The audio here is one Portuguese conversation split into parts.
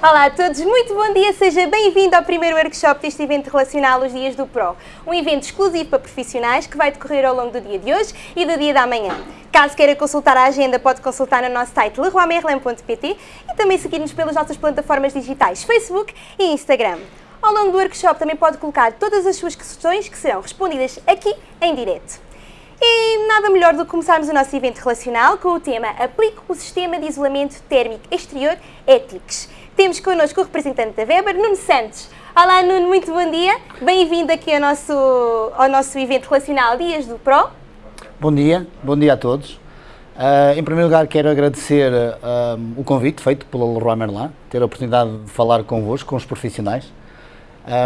Olá a todos, muito bom dia, seja bem-vindo ao primeiro workshop deste evento relacional Os Dias do Pro, um evento exclusivo para profissionais que vai decorrer ao longo do dia de hoje e do dia da manhã. Caso queira consultar a agenda, pode consultar no nosso site leroymerlin.pt e também seguir-nos pelas nossas plataformas digitais Facebook e Instagram. Ao longo do workshop também pode colocar todas as suas questões que serão respondidas aqui em direto. E nada melhor do que começarmos o nosso evento relacional com o tema Aplique o Sistema de Isolamento Térmico Exterior ETICS. Temos connosco o representante da Weber, Nuno Santos. Olá Nuno, muito bom dia. Bem-vindo aqui ao nosso, ao nosso evento relacional Dias do Pro. Bom dia, bom dia a todos. Uh, em primeiro lugar quero agradecer uh, o convite feito pelo Leroy Merlin, ter a oportunidade de falar convosco, com os profissionais.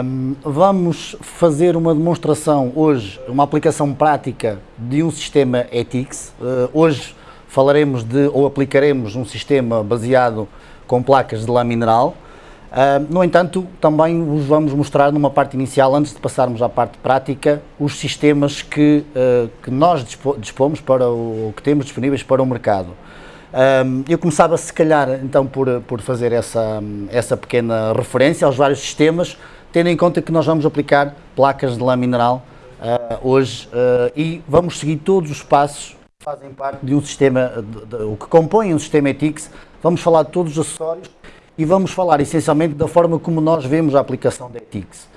Um, vamos fazer uma demonstração hoje, uma aplicação prática de um sistema ETICS. Uh, hoje falaremos de, ou aplicaremos um sistema baseado com placas de lã mineral. Uh, no entanto, também vos vamos mostrar numa parte inicial, antes de passarmos à parte prática, os sistemas que, uh, que nós dispomos para o que temos disponíveis para o mercado. Uh, eu começava se calhar então por, por fazer essa, essa pequena referência aos vários sistemas, tendo em conta que nós vamos aplicar placas de lã mineral hoje e vamos seguir todos os passos que fazem parte de um sistema, de, de, o que compõe um sistema ETICS, Vamos falar de todos os acessórios e vamos falar essencialmente da forma como nós vemos a aplicação da ETICS.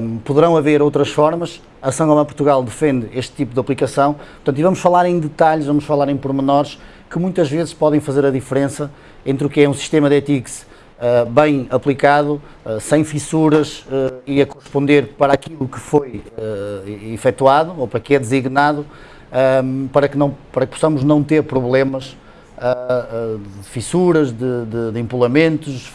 Um, poderão haver outras formas, a Sangoma Portugal defende este tipo de aplicação, portanto, e vamos falar em detalhes, vamos falar em pormenores que muitas vezes podem fazer a diferença entre o que é um sistema de ETICS uh, bem aplicado, uh, sem fissuras uh, e a corresponder para aquilo que foi efetuado ou para que é designado, um, para, que não, para que possamos não ter problemas uh, de fissuras, de, de, de, empolamentos,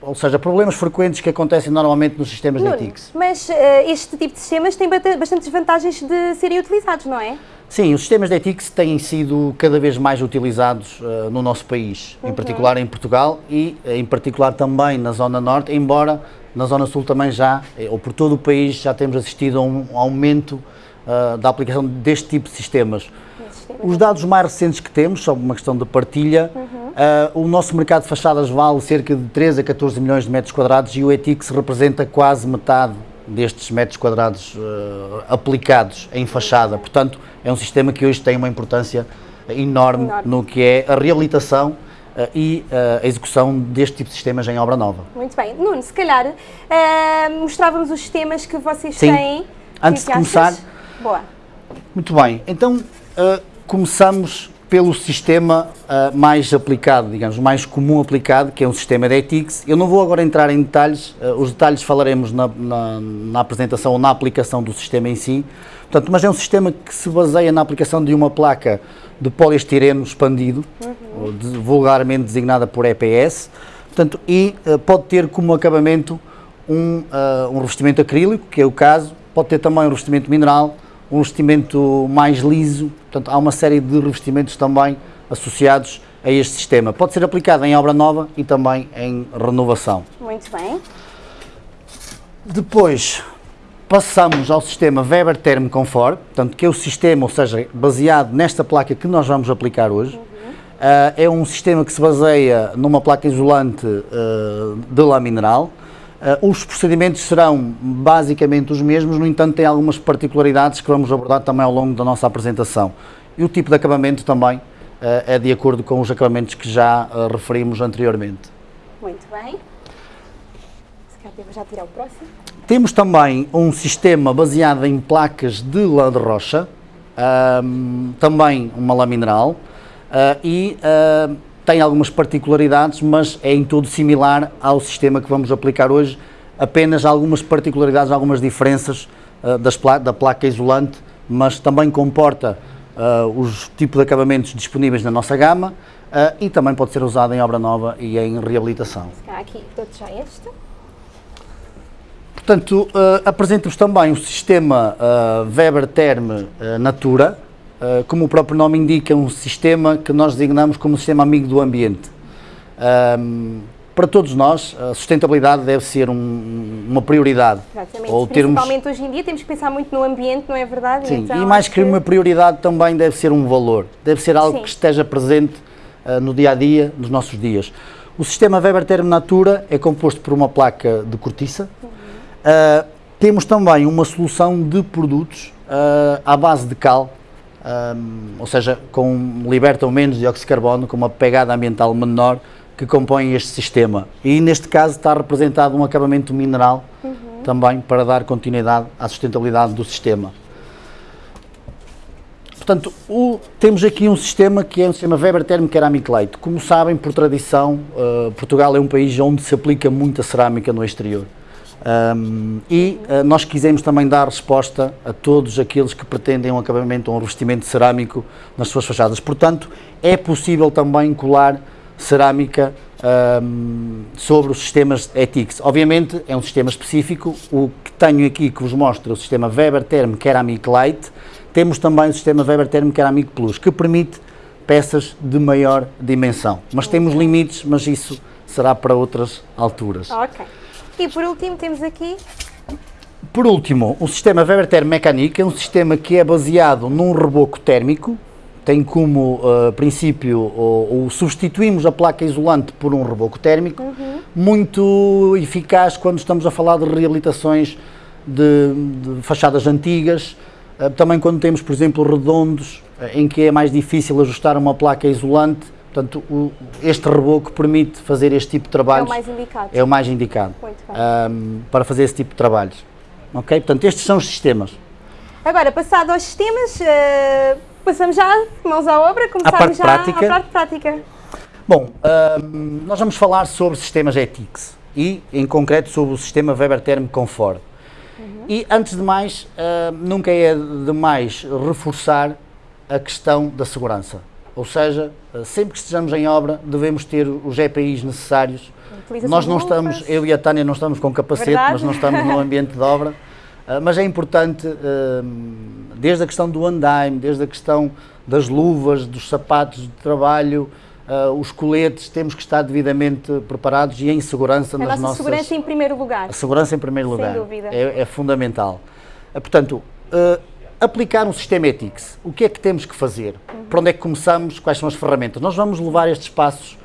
ou seja, problemas frequentes que acontecem normalmente nos sistemas Nuno, de ETICS. Mas uh, este tipo de sistemas tem bastantes vantagens de serem utilizados, não é? Sim, os sistemas de ETICS têm sido cada vez mais utilizados uh, no nosso país, uhum. em particular em Portugal e em particular também na Zona Norte, embora na Zona Sul também já, ou por todo o país, já temos assistido a um aumento uh, da aplicação deste tipo de sistemas. Os dados mais recentes que temos, são uma questão de partilha, uhum. uh, o nosso mercado de fachadas vale cerca de 13 a 14 milhões de metros quadrados e o ETICS representa quase metade destes metros quadrados uh, aplicados em fachada. Portanto, é um sistema que hoje tem uma importância enorme, enorme. no que é a reabilitação uh, e uh, a execução deste tipo de sistemas em obra nova. Muito bem. Nuno, se calhar mostrávamos os sistemas que vocês Sim. têm. Antes de começar... Boa. Muito bem. Então, começamos pelo sistema uh, mais aplicado, digamos, mais comum aplicado, que é um sistema de ETICS. Eu não vou agora entrar em detalhes, uh, os detalhes falaremos na, na, na, apresentação ou na aplicação do sistema em si. Portanto, mas é um sistema que se baseia na aplicação de uma placa de poliestireno expandido, uhum. de, vulgarmente designada por EPS, portanto, e uh, pode ter como acabamento um, um revestimento acrílico, que é o caso, pode ter também um revestimento mineral, um revestimento mais liso, portanto há uma série de revestimentos também associados a este sistema. Pode ser aplicado em obra nova e também em renovação. Muito bem. Depois passamos ao sistema Weber Therm Comfort, portanto que é o sistema, ou seja, baseado nesta placa que nós vamos aplicar hoje. Uhum. Uh, é um sistema que se baseia numa placa isolante uh, de lã mineral, Uh, os procedimentos serão basicamente os mesmos, no entanto tem algumas particularidades que vamos abordar também ao longo da nossa apresentação. E o tipo de acabamento também uh, é de acordo com os acabamentos que já uh, referimos anteriormente. Muito bem. Se calhar já tirar o próximo. Temos também um sistema baseado em placas de lã de rocha, também uma lã mineral, e tem algumas particularidades, mas é em todo similar ao sistema que vamos aplicar hoje, apenas algumas particularidades, algumas diferenças uh, das pla da placa isolante, mas também comporta uh, os tipos de acabamentos disponíveis na nossa gama uh, e também pode ser usado em obra nova e em reabilitação. Aqui, já este. Portanto, apresento-vos também o sistema Weber Term Natura, como o próprio nome indica, um sistema que nós designamos como um sistema amigo do ambiente. Para todos nós, a sustentabilidade deve ser um, uma prioridade. Exatamente, ou principalmente termos... hoje em dia temos que pensar muito no ambiente, não é verdade? Sim, então, e mais que uma prioridade também deve ser um valor, deve ser algo Sim. que esteja presente uh, no dia a dia, nos nossos dias. O sistema Weber Term Natura é composto por uma placa de cortiça. Uh, temos também uma solução de produtos uh, à base de cal, um, ou seja, com, libertam menos dióxido de carbono, com uma pegada ambiental menor, que compõem este sistema. E neste caso está representado um acabamento mineral uhum. também para dar continuidade à sustentabilidade do sistema. Portanto, o, temos aqui um sistema que é um sistema Weber Ceramic Light. Como sabem, por tradição, uh, Portugal é um país onde se aplica muita cerâmica no exterior. Um, e uh, nós quisemos também dar resposta a todos aqueles que pretendem um acabamento ou um revestimento cerâmico nas suas fachadas. Portanto, é possível também colar cerâmica um, sobre os sistemas ETICS. Obviamente, é um sistema específico. O que tenho aqui que vos mostra é o sistema Weber Therm Ceramic Light, temos também o sistema Weber Therm Ceramic Plus, que permite peças de maior dimensão. Mas temos limites, mas isso será para outras alturas. Ok. E por último temos aqui... Por último, o sistema Weber Therm Mecanic é um sistema que é baseado num reboco térmico, tem como uh, princípio, ou, substituímos a placa isolante por um reboco térmico, uhum. muito eficaz quando estamos a falar de reabilitações de, de fachadas antigas, eh, também quando temos, por exemplo, redondos, eh, em que é mais difícil ajustar uma placa isolante, portanto, o, este reboco permite fazer este tipo de trabalhos. É o mais indicado. É o mais indicado um, para fazer esse tipo de trabalhos. Ok? Portanto, estes são os sistemas. Agora, passado aos sistemas, uh, passamos já, mãos à obra, começamos já prática. à parte prática. Bom, um, nós vamos falar sobre sistemas ETICS e, em concreto, sobre o sistema Weber Term Comfort. E, antes de mais, uh, nunca é demais reforçar a questão da segurança. Ou seja, uh, sempre que estejamos em obra, devemos ter os EPIs necessários. Nós não estamos, eu e a Tânia não estamos com capacete, Verdade? mas não estamos no ambiente de obra. Uh, mas é importante, desde a questão do andaime, desde a questão das luvas, dos sapatos de trabalho, Uh, os coletes temos que estar devidamente preparados e em segurança a nas nossa nossas... segurança em primeiro lugar. A segurança em primeiro lugar. Sem dúvida. É, é fundamental. Uh, portanto, uh, aplicar um sistema ETICS, o que é que temos que fazer? Uhum. Para onde é que começamos? Quais são as ferramentas? Nós vamos levar estes passos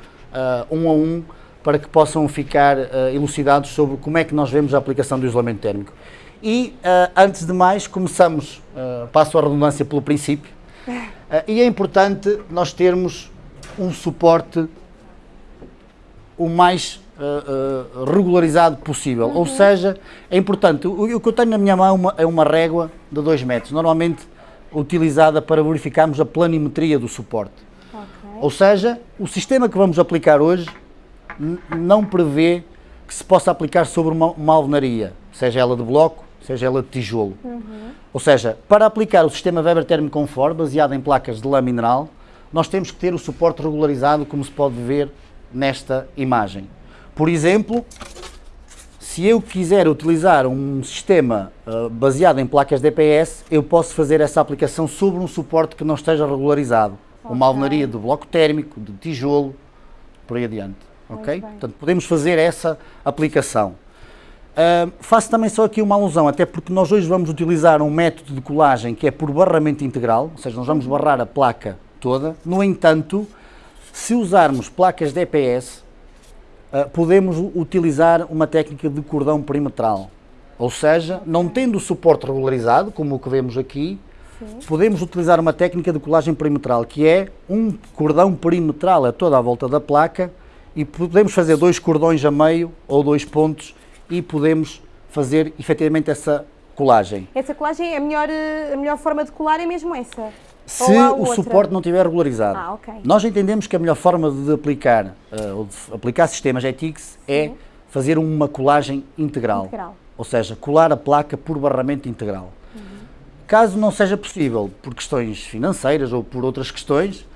um a um para que possam ficar elucidados sobre como é que nós vemos a aplicação do isolamento térmico. E, antes de mais, começamos, passo a redundância pelo princípio, e é importante nós termos um suporte o mais uh, uh, regularizado possível. Uhum. Ou seja, é importante, o, o, que eu tenho na minha mão é uma, é uma régua de 2 metros, normalmente utilizada para verificarmos a planimetria do suporte. Okay. Ou seja, o sistema que vamos aplicar hoje não prevê que se possa aplicar sobre uma, uma alvenaria, seja ela de bloco, seja ela de tijolo. Uhum. Ou seja, para aplicar o sistema Weber Thermo Comfort, baseado em placas de lã mineral, nós temos que ter o suporte regularizado, como se pode ver nesta imagem. Por exemplo, se eu quiser utilizar um sistema uh, baseado em placas DPS, eu posso fazer essa aplicação sobre um suporte que não esteja regularizado. Okay. Uma alvenaria de bloco térmico, de tijolo, por aí adiante. Ok? Portanto, podemos fazer essa aplicação. Uh, faço também só aqui uma alusão, até porque nós hoje vamos utilizar um método de colagem que é por barramento integral, ou seja, nós vamos barrar a placa toda. No entanto, se usarmos placas DPS, podemos utilizar uma técnica de cordão perimetral. Ou seja, não tendo o suporte regularizado, como o que vemos aqui, Sim. podemos utilizar uma técnica de colagem perimetral, que é um cordão perimetral a toda a volta da placa e podemos fazer dois cordões a meio ou dois pontos e podemos fazer efetivamente essa colagem. Essa colagem, a melhor, a melhor forma de colar é mesmo essa? Se o suporte não estiver regularizado. Ah, okay. Nós entendemos que a melhor forma de aplicar, uh, ou de aplicar sistemas ETICS é fazer uma colagem integral. integral. Ou seja, colar a placa por barramento integral. Uhum. Caso não seja possível, por questões financeiras ou por outras questões,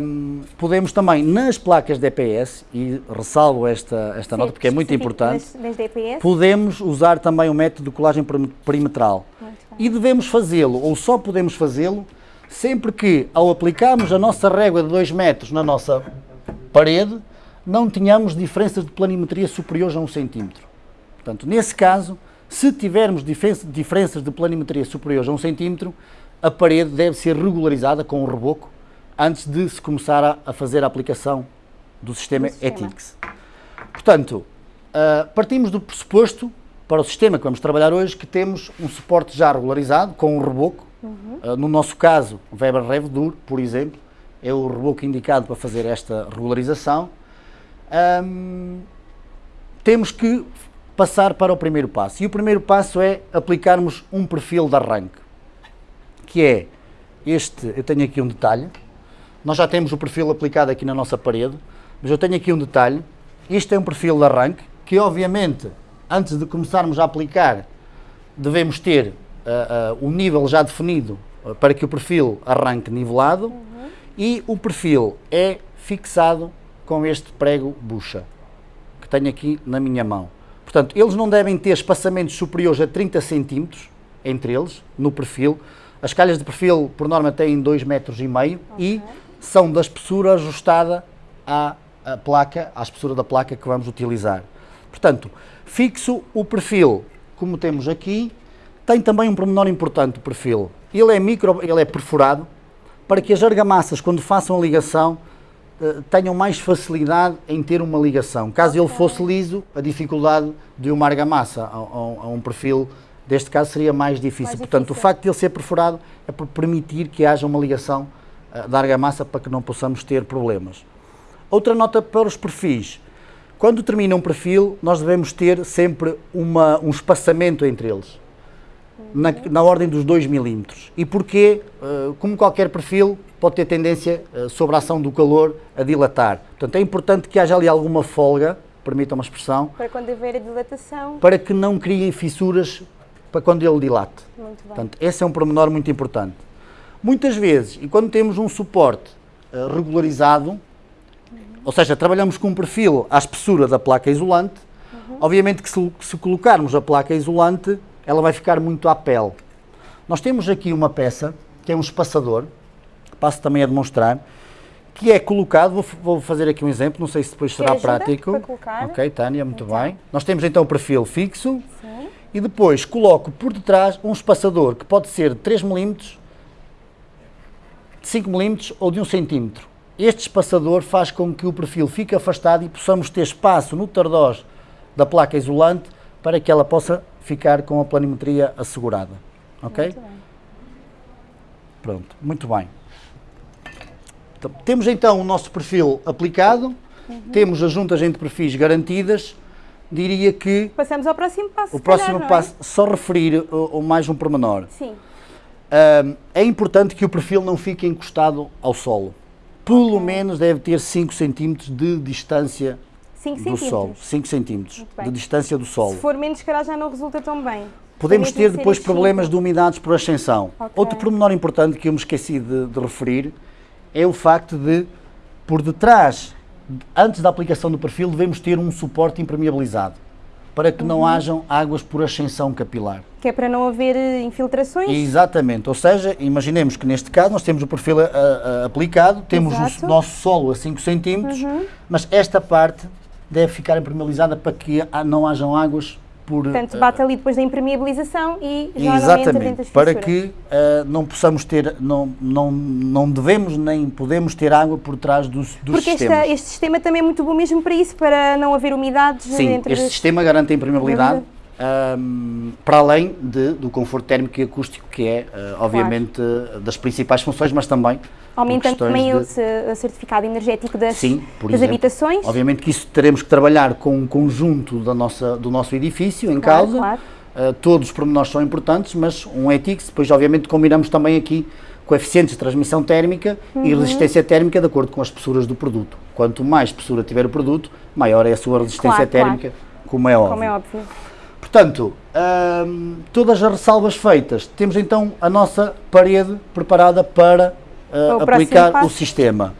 um, podemos também nas placas DPS, e ressalvo esta, esta Sim, nota porque é muito importante, nas, nas podemos usar também o método de colagem perimetral. E devemos fazê-lo, ou só podemos fazê-lo, sempre que, ao aplicarmos a nossa régua de 2 metros na nossa parede, não tenhamos diferenças de planimetria superiores a 1 um centímetro. Portanto, nesse caso, se tivermos diferenças de planimetria superiores a 1 um centímetro, a parede deve ser regularizada com um reboco antes de se começar a, fazer a aplicação do sistema, Do sistema. ETICS. Portanto, ah, partimos do pressuposto para o sistema que vamos trabalhar hoje que temos um suporte já regularizado com um reboco. Ah, no nosso caso, Weber Revdur, por exemplo, é o reboco indicado para fazer esta regularização. Ahm, temos que passar para o primeiro passo. E o primeiro passo é aplicarmos um perfil de arranque, que é este, eu tenho aqui um detalhe, nós já temos o perfil aplicado aqui na nossa parede, mas eu tenho aqui um detalhe, este é um perfil de arranque, que obviamente, antes de começarmos a aplicar, devemos ter ah, ah, o nível já definido ah, para que o perfil arranque nivelado, e o perfil é fixado com este prego bucha que tenho aqui na minha mão. Portanto, eles não devem ter espaçamentos superiores a 30 centímetros entre eles, no perfil. As calhas de perfil, por norma, têm 2,5 metros e meio e são da espessura ajustada à, à placa, à espessura da placa que vamos utilizar. Portanto, fixo o perfil, como temos aqui, tem também um pormenor importante o perfil. Ele é micro, ele é perfurado, para que as argamassas, quando façam a ligação, eh, tenham mais facilidade em ter uma ligação. Caso ele fosse liso, a dificuldade de uma argamassa a, a- um perfil deste caso seria mais difícil. Mais Portanto, difícil. o facto de ele ser perfurado é para permitir que haja uma ligação eh, da argamassa para que não possamos ter problemas. Outra nota para os perfis. Quando termina um perfil, nós devemos ter sempre uma- um espaçamento entre eles na, na ordem dos 2 milímetros. E porquê? Eh, como qualquer perfil, pode ter tendência, eh, sobre a ação do calor, a dilatar. Portanto, é importante que haja ali alguma folga, permitam uma expressão, Para quando haver a dilatação. para que não criem fissuras para quando ele dilate. Muito bem. Portanto, esse é um pormenor muito importante. Muitas vezes, e quando temos um suporte eh, regularizado, ou seja, trabalhamos com um perfil à espessura da placa isolante, obviamente que se, se colocarmos a placa isolante, ela vai ficar muito à pele. Nós temos aqui uma peça, que é um espaçador, passo também a demonstrar, que é colocado, vou, vou fazer aqui um exemplo, não sei se depois será prático. Ok, Tânia, muito Então. bem. Nós temos então o perfil fixo, Sim. e depois coloco por detrás um espaçador que pode ser de 3 mm, de 5 mm ou de 1 cm. Este espaçador faz com que o perfil fique afastado e possamos ter espaço no tardós da placa isolante para que ela possa ficar com a planimetria assegurada. Ok? Muito bem. Pronto, muito bem. Então, temos então o nosso perfil aplicado, temos as juntas entre perfis garantidas. Diria que Passamos ao próximo passo. o próximo calhar, é? passo, só referir uh, uh, mais um pormenor. Sim. É importante que o perfil não fique encostado ao solo. Pelo menos deve ter 5 cm de distância 5 do centímetros. solo. 5 cm bem. de distância do solo. Se for menos, calhar já não resulta tão bem. Podemos ter de depois problemas de umidades por ascensão. Ok. Outro pormenor importante que eu me esqueci de, de referir é o facto de, por detrás, antes da aplicação do perfil, devemos ter um suporte impermeabilizado para que Uhum. não hajam águas por ascensão capilar. Que é para não haver eh, infiltrações. Exatamente, ou seja, imaginemos que neste caso nós temos o perfil a- a- aplicado, temos o Exato. nosso solo a 5 cm, mas esta parte deve ficar impermeabilizada para que não hajam águas por... Portanto, ah, bate ali depois da impermeabilização e já não entra dentro Exatamente, para que ah, não possamos ter, não, não, não devemos nem podemos ter água por trás dos, dos Porque sistemas. este sistema também é muito bom mesmo para isso, para não haver umidades Sim, dentro este das- sistema garante a impermeabilidade Verdade. ahm, para além de- do conforto térmico e acústico, que é, ah, obviamente, das principais funções, mas também aumentando também o ce- o certificado energético das, Sim, por das exemplo. habitações. Obviamente que isso teremos que trabalhar com um conjunto da nossa, do nosso edifício em Claro, causa. claro. Uh, todos os pormenores são importantes, mas um ETICS, depois obviamente combinamos também aqui coeficientes de transmissão térmica Uhum. e resistência térmica de acordo com as espessuras do produto. Quanto mais espessura tiver o produto, maior é a sua resistência claro. térmica, como é óbvio. Como é óbvio. Portanto, hum, todas as ressalvas feitas, temos então a nossa parede preparada para uh, aplicar o sistema.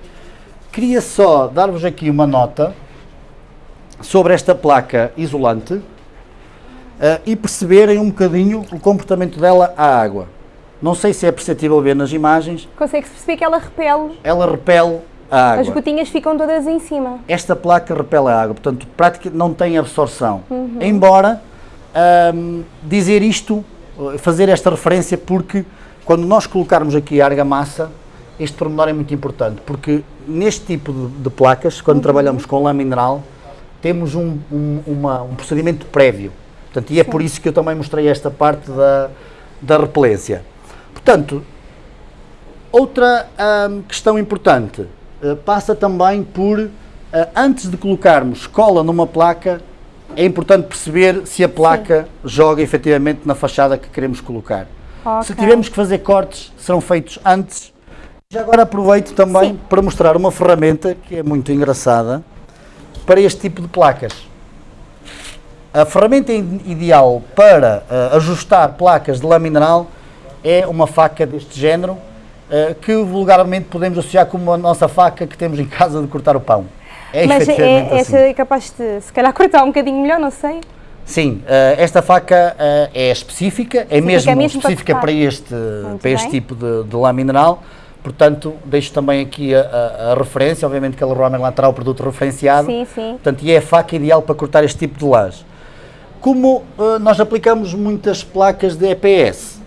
Queria só dar-vos aqui uma nota sobre esta placa isolante uh, e perceberem um bocadinho o comportamento dela à água. Não sei se é perceptível ver nas imagens, Consegue-se perceber que ela repele, ela repele a as água. gotinhas ficam todas em cima. Esta placa repele a água, portanto, praticamente não tem absorção. Uhum. Embora ahm, dizer isto, eh, fazer esta referência, porque quando nós colocarmos aqui a argamassa, este pormenor é muito importante, porque neste tipo de, de placas, quando trabalhamos com lã mineral, temos um, um, uma- um procedimento prévio. Portanto, e é por isso que eu também mostrei esta parte da, da repelência. Portanto, outra ahm, questão importante eh, passa também por, eh, antes de colocarmos cola numa placa, é importante perceber se a placa joga efetivamente na fachada que queremos colocar. Se Ok. tivermos que fazer cortes, serão feitos antes. Já agora aproveito também Sim. para mostrar uma ferramenta que é muito engraçada para este tipo de placas. A ferramenta ideal para eh, ajustar placas de lã mineral é uma faca deste género, eh, que vulgarmente podemos associar como a nossa faca que temos em casa de cortar o pão. É Mas efetivamente é, assim. é capaz de, se calhar, cortar um bocadinho melhor, não sei. Sim, eh, esta faca é específica, é mesmo, é mesmo para específica cortar. para este, Muito para este bem. tipo de, de lã mineral. Portanto, deixo também aqui a, a- a referência, obviamente que a Leroy Merlin terá o produto referenciado. Sim, sim. Portanto, e é a faca ideal para cortar este tipo de lãs. Como eh, nós aplicamos muitas placas de EPS,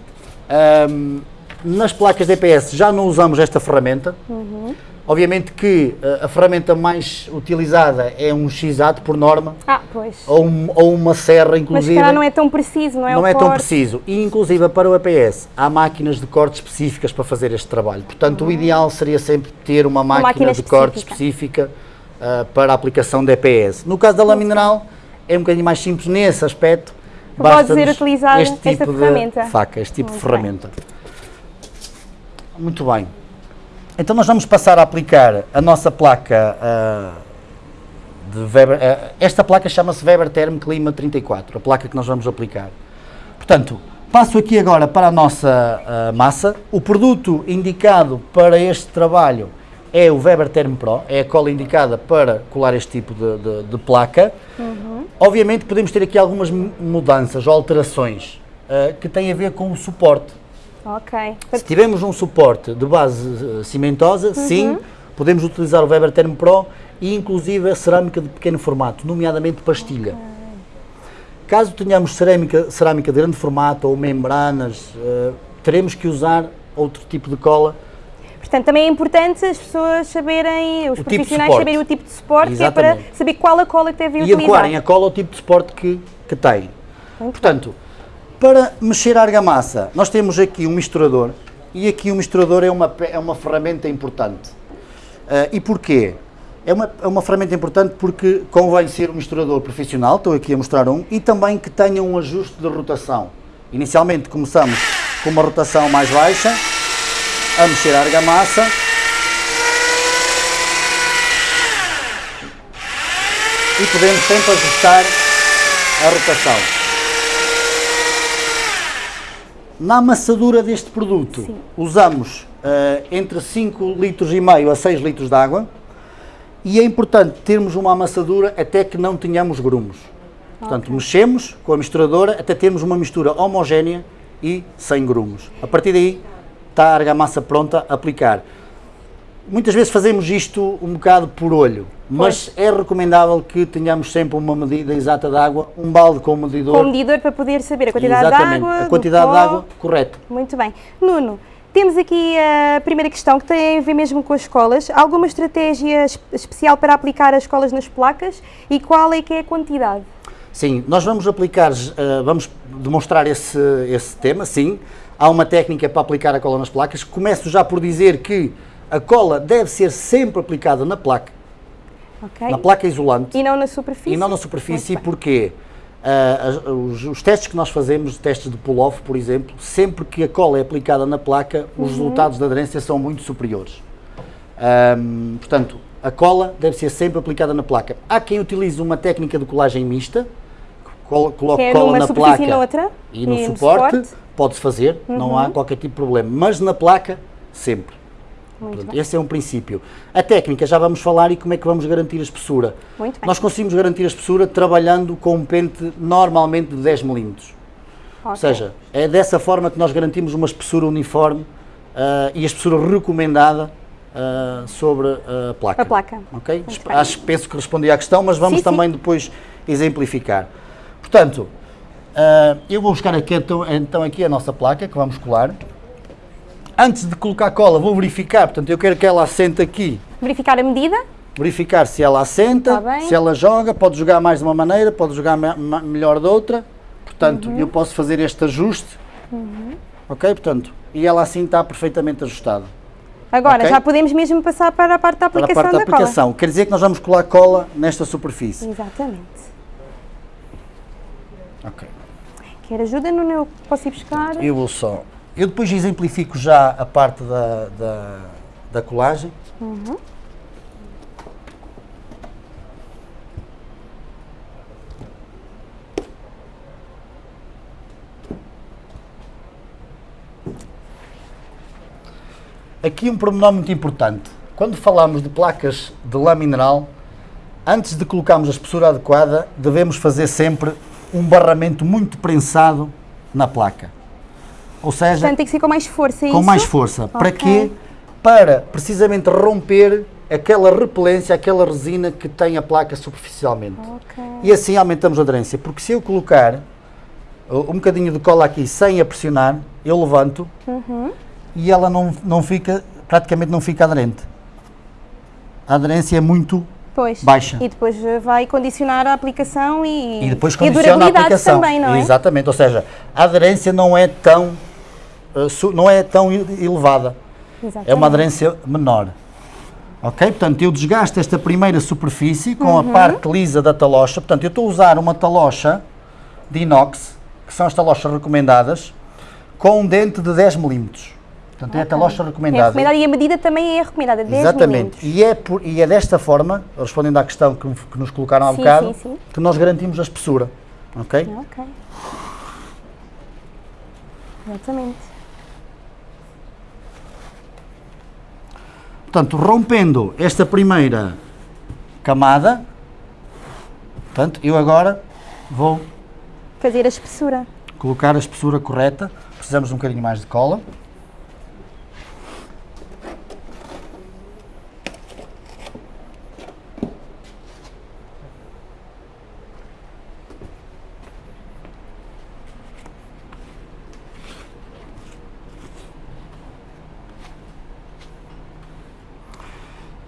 ahm, nas placas de EPS já não usamos esta ferramenta. Uhum. Obviamente que eh, a ferramenta mais utilizada é um x-ato por norma, Ah, pois. ou, um- ou uma serra, Mas se inclusive. calhar não é tão preciso, não é? Não é tão corte. preciso. E, inclusive, para o EPS, há máquinas de corte específicas para fazer este trabalho. Portanto, o ideal seria sempre ter uma máquina, Uhum. máquina de corte específica ah, para a aplicação de EPS. No caso da lã mineral, é um bocadinho mais simples nesse aspecto. Pode ser utilizar este esta tipo de ferramenta. faca, este tipo de Muito ferramenta. Muito bem. Então nós vamos passar a aplicar a nossa placa ah, de Weber. ah, esta placa chama-se Weber Term Clima 34, a placa que nós vamos aplicar. Portanto, passo aqui agora para a nossa ah, massa. O produto indicado para este trabalho é o Weber Term Pro, é a cola indicada para colar este tipo de, de- de placa. Obviamente podemos ter aqui algumas mu- mudanças ou alterações que têm a ver com o suporte. Ok. Se tivermos um suporte de base eh, cimentosa, sim, podemos utilizar o Weber Term Pro e inclusive a cerâmica de pequeno formato, nomeadamente pastilha. Caso tenhamos cerâmica, cerâmica de grande formato ou membranas, eh, teremos que usar outro tipo de cola. Portanto, também é importante as pessoas saberem, os O tipo profissionais suporte. saberem o tipo de suporte, que é para saber qual a cola que devem e utilizar. adequarem a cola ao tipo de suporte que, que têm. Portanto, para mexer a argamassa, nós temos aqui um misturador e aqui o misturador é uma, é uma ferramenta importante. Ah, e porquê? É uma, é uma ferramenta importante porque convém ser um misturador profissional, estou aqui a mostrar um, e também que tenha um ajuste de rotação. Inicialmente começamos com uma rotação mais baixa, a mexer a argamassa. E podemos sempre ajustar a rotação. Na amassadura deste produto, usamos eh, entre 5 litros e meio a 6 litros de água e é importante termos uma amassadura até que não tenhamos grumos. Portanto, mexemos com a misturadora até termos uma mistura homogénea e sem grumos. A partir daí está a argamassa pronta a aplicar. Muitas vezes fazemos isto um bocado por olho, mas é recomendável que tenhamos sempre uma medida exata de água, um balde com um medidor. Com o medidor para poder saber a quantidade de água. a quantidade de água correta. Muito bem. Nuno, temos aqui a primeira questão que tem a ver mesmo com as escolas. Alguma estratégia es- especial para aplicar as escolas nas placas e qual é que é a quantidade? Sim, nós vamos aplicar, eh, vamos demonstrar esse, esse tema, sim. Há uma técnica para aplicar a cola nas placas. Começo já por dizer que a cola deve ser sempre aplicada na placa, Ok? na placa isolante E não na superfície? e não na superfície, porque as- os, os testes que nós fazemos, testes de pull-off, por exemplo, sempre que a cola é aplicada na placa, os resultados de aderência são muito superiores. Ahm, portanto, a cola deve ser sempre aplicada na placa. Há quem utilize uma técnica de colagem mista, colo- coloque Que é cola na placa e noutra, e no e suporte, suporte. Uhum. pode-se fazer, não há qualquer tipo de problema, mas na placa, sempre. Muito esse é um princípio. A técnica já vamos falar e como é que vamos garantir a espessura. Muito bem. Nós conseguimos garantir a espessura trabalhando com um pente normalmente de 10 milímetros. Ou Ok. seja, é dessa forma que nós garantimos uma espessura uniforme ah, e a espessura recomendada ah, sobre a placa. A placa. Ok? Acho, penso que respondi à questão, mas vamos Sim, sim. também depois exemplificar. Portanto, ah, eu vou buscar aqui, então, então aqui a nossa placa que vamos colar. Antes de colocar cola, vou verificar, portanto, eu quero que ela assente aqui. Verificar a medida? Verificar se ela assenta, Tá se ela joga, pode jogar mais de uma maneira, pode jogar melhor de outra. Portanto, Uhum. eu posso fazer este ajuste. Ok? Portanto, e ela assim está perfeitamente ajustada. Agora, Ok. já podemos mesmo passar para a parte da Para a aplicação parte da da cola. aplicação. Quer dizer que nós vamos colar cola nesta superfície. Exatamente. Ok. Quer ajuda, Nuno? Eu posso ir buscar? Eu vou só. Eu depois exemplifico já a parte da, da, da colagem. Aqui um pormenor muito importante. Quando falamos de placas de lã mineral, antes de colocarmos a espessura adequada, devemos fazer sempre um barramento muito prensado na placa. Ou seja, Portanto, tem que ser com mais força, é com isso? mais força. Para Ok. quê? Para precisamente romper aquela repelência, aquela resina que tem a placa superficialmente. Ok. E assim aumentamos a aderência. Porque se eu colocar um bocadinho de cola aqui sem a pressionar, eu levanto Uhum. e ela não, não fica, praticamente não fica aderente. A aderência é muito Pois. Baixa. E depois vai condicionar a aplicação e, e depois e a condiciona a durabilidade aplicação. também, não é? Exatamente, ou seja, a aderência não é tão, não é tão elevada. Exatamente. é uma aderência menor. Ok? Portanto, eu desgasto esta primeira superfície com Uhum. a parte lisa da talocha. Portanto, eu estou a usar uma talocha de inox, que são as talochas recomendadas, com um dente de 10 milímetros. Portanto, é a talocha É recomendada. recomendada e a medida também é recomendada, 10 Exatamente. E é, por- e é desta forma, respondendo à questão que, que nos colocaram há Sim, bocado, sim, sim. que nós garantimos a espessura. Ok? Ok. Exatamente. Portanto, rompendo esta primeira camada, portanto, eu agora vou Fazer a espessura. colocar a espessura correta. Precisamos de um bocadinho mais de cola.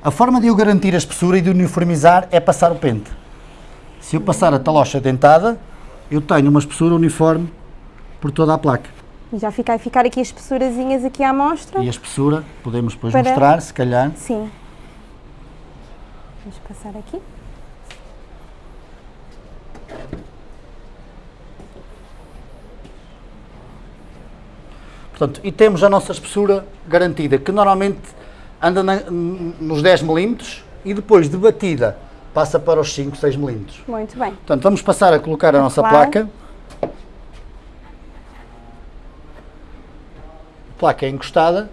A forma de eu garantir a espessura e de uniformizar é passar o pente. Se eu passar a talocha dentada, eu tenho uma espessura uniforme por toda a placa. E já fica, ficar aqui as espessurazinhas aqui à mostra. E a espessura, podemos depois Para- mostrar, se calhar. Sim. Vamos passar aqui. Portanto, e temos a nossa espessura garantida, que normalmente anda na- nos 10 milímetros e depois de batida passa para os 5, 6 milímetros. Muito bem. Portanto, vamos passar a colocar a nossa Claro. placa. Placa é encostada.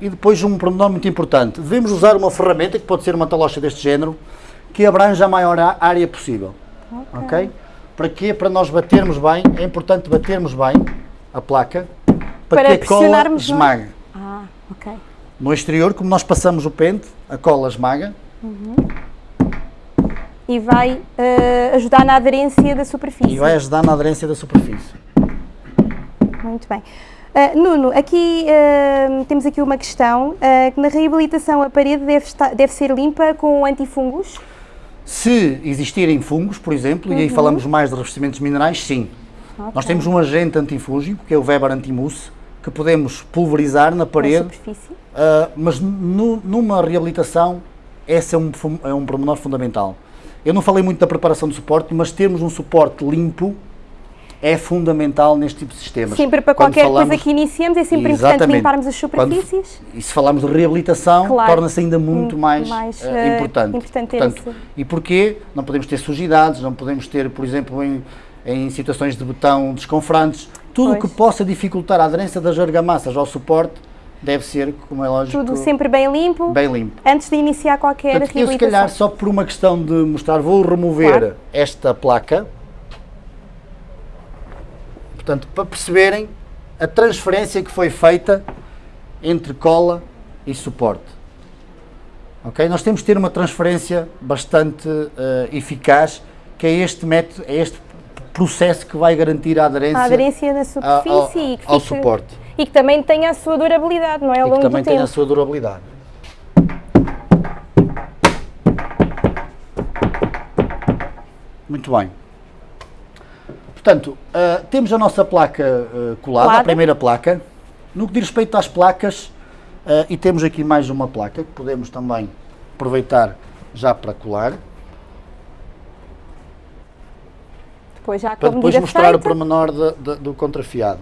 E depois um pormenor muito importante. Devemos usar uma ferramenta, que pode ser uma talocha deste género, que abranja a maior área possível. Ok? Para quê? Para nós batermos bem, é importante batermos bem a placa para, Para que a cola esmague. Ah, ok. No exterior, como nós passamos o pente, a cola esmaga E vai eh, ajudar na aderência da superfície. e vai ajudar na aderência da superfície. Muito bem. Ah, Nuno, aqui ah, temos aqui uma questão, que na reabilitação a parede deve, estar- deve ser limpa com antifungos? Se existirem fungos, por exemplo, e aí falamos mais de revestimentos minerais, sim. Nós Ok. temos um agente antifúngico, que é o Weber Antimousse, que podemos pulverizar na parede, ah, mas nu- numa reabilitação, esse é um, é um pormenor fundamental. Eu não falei muito da preparação do suporte, mas termos um suporte limpo é fundamental neste tipo de sistemas. Sempre para Quando qualquer falamos- coisa que iniciemos é sempre importante limparmos as Quando- superfícies? e se falarmos de reabilitação, Claro. torna-se ainda muito mais, mais, eh, importante. importante Portanto, E porquê? Não podemos ter sujidades, não podemos ter, por exemplo, em, em situações de botão desconfrantes, tudo o que possa dificultar a aderência das argamassas ao suporte deve ser, como é lógico, Tudo sempre bem limpo, bem limpo. antes de iniciar qualquer Portanto, eu se calhar só por uma questão de mostrar, vou remover Claro. esta placa, portanto, para perceberem a transferência que foi feita entre cola e suporte. Ok? Nós temos de ter uma transferência bastante eh, eficaz, que é este método, é este processo que vai garantir a aderência, a aderência na a- ao, superfície e que ao fique- suporte. E que também tenha a sua durabilidade, não é? Ao e longo que também tenha a sua durabilidade. Muito bem. Portanto, ah, temos a nossa placa ah, colada, a primeira placa. No que diz respeito às placas, ah, e temos aqui mais uma placa que podemos também aproveitar já para colar, Depois já para depois mostrar o feita. pormenor da- da- do contrafiado.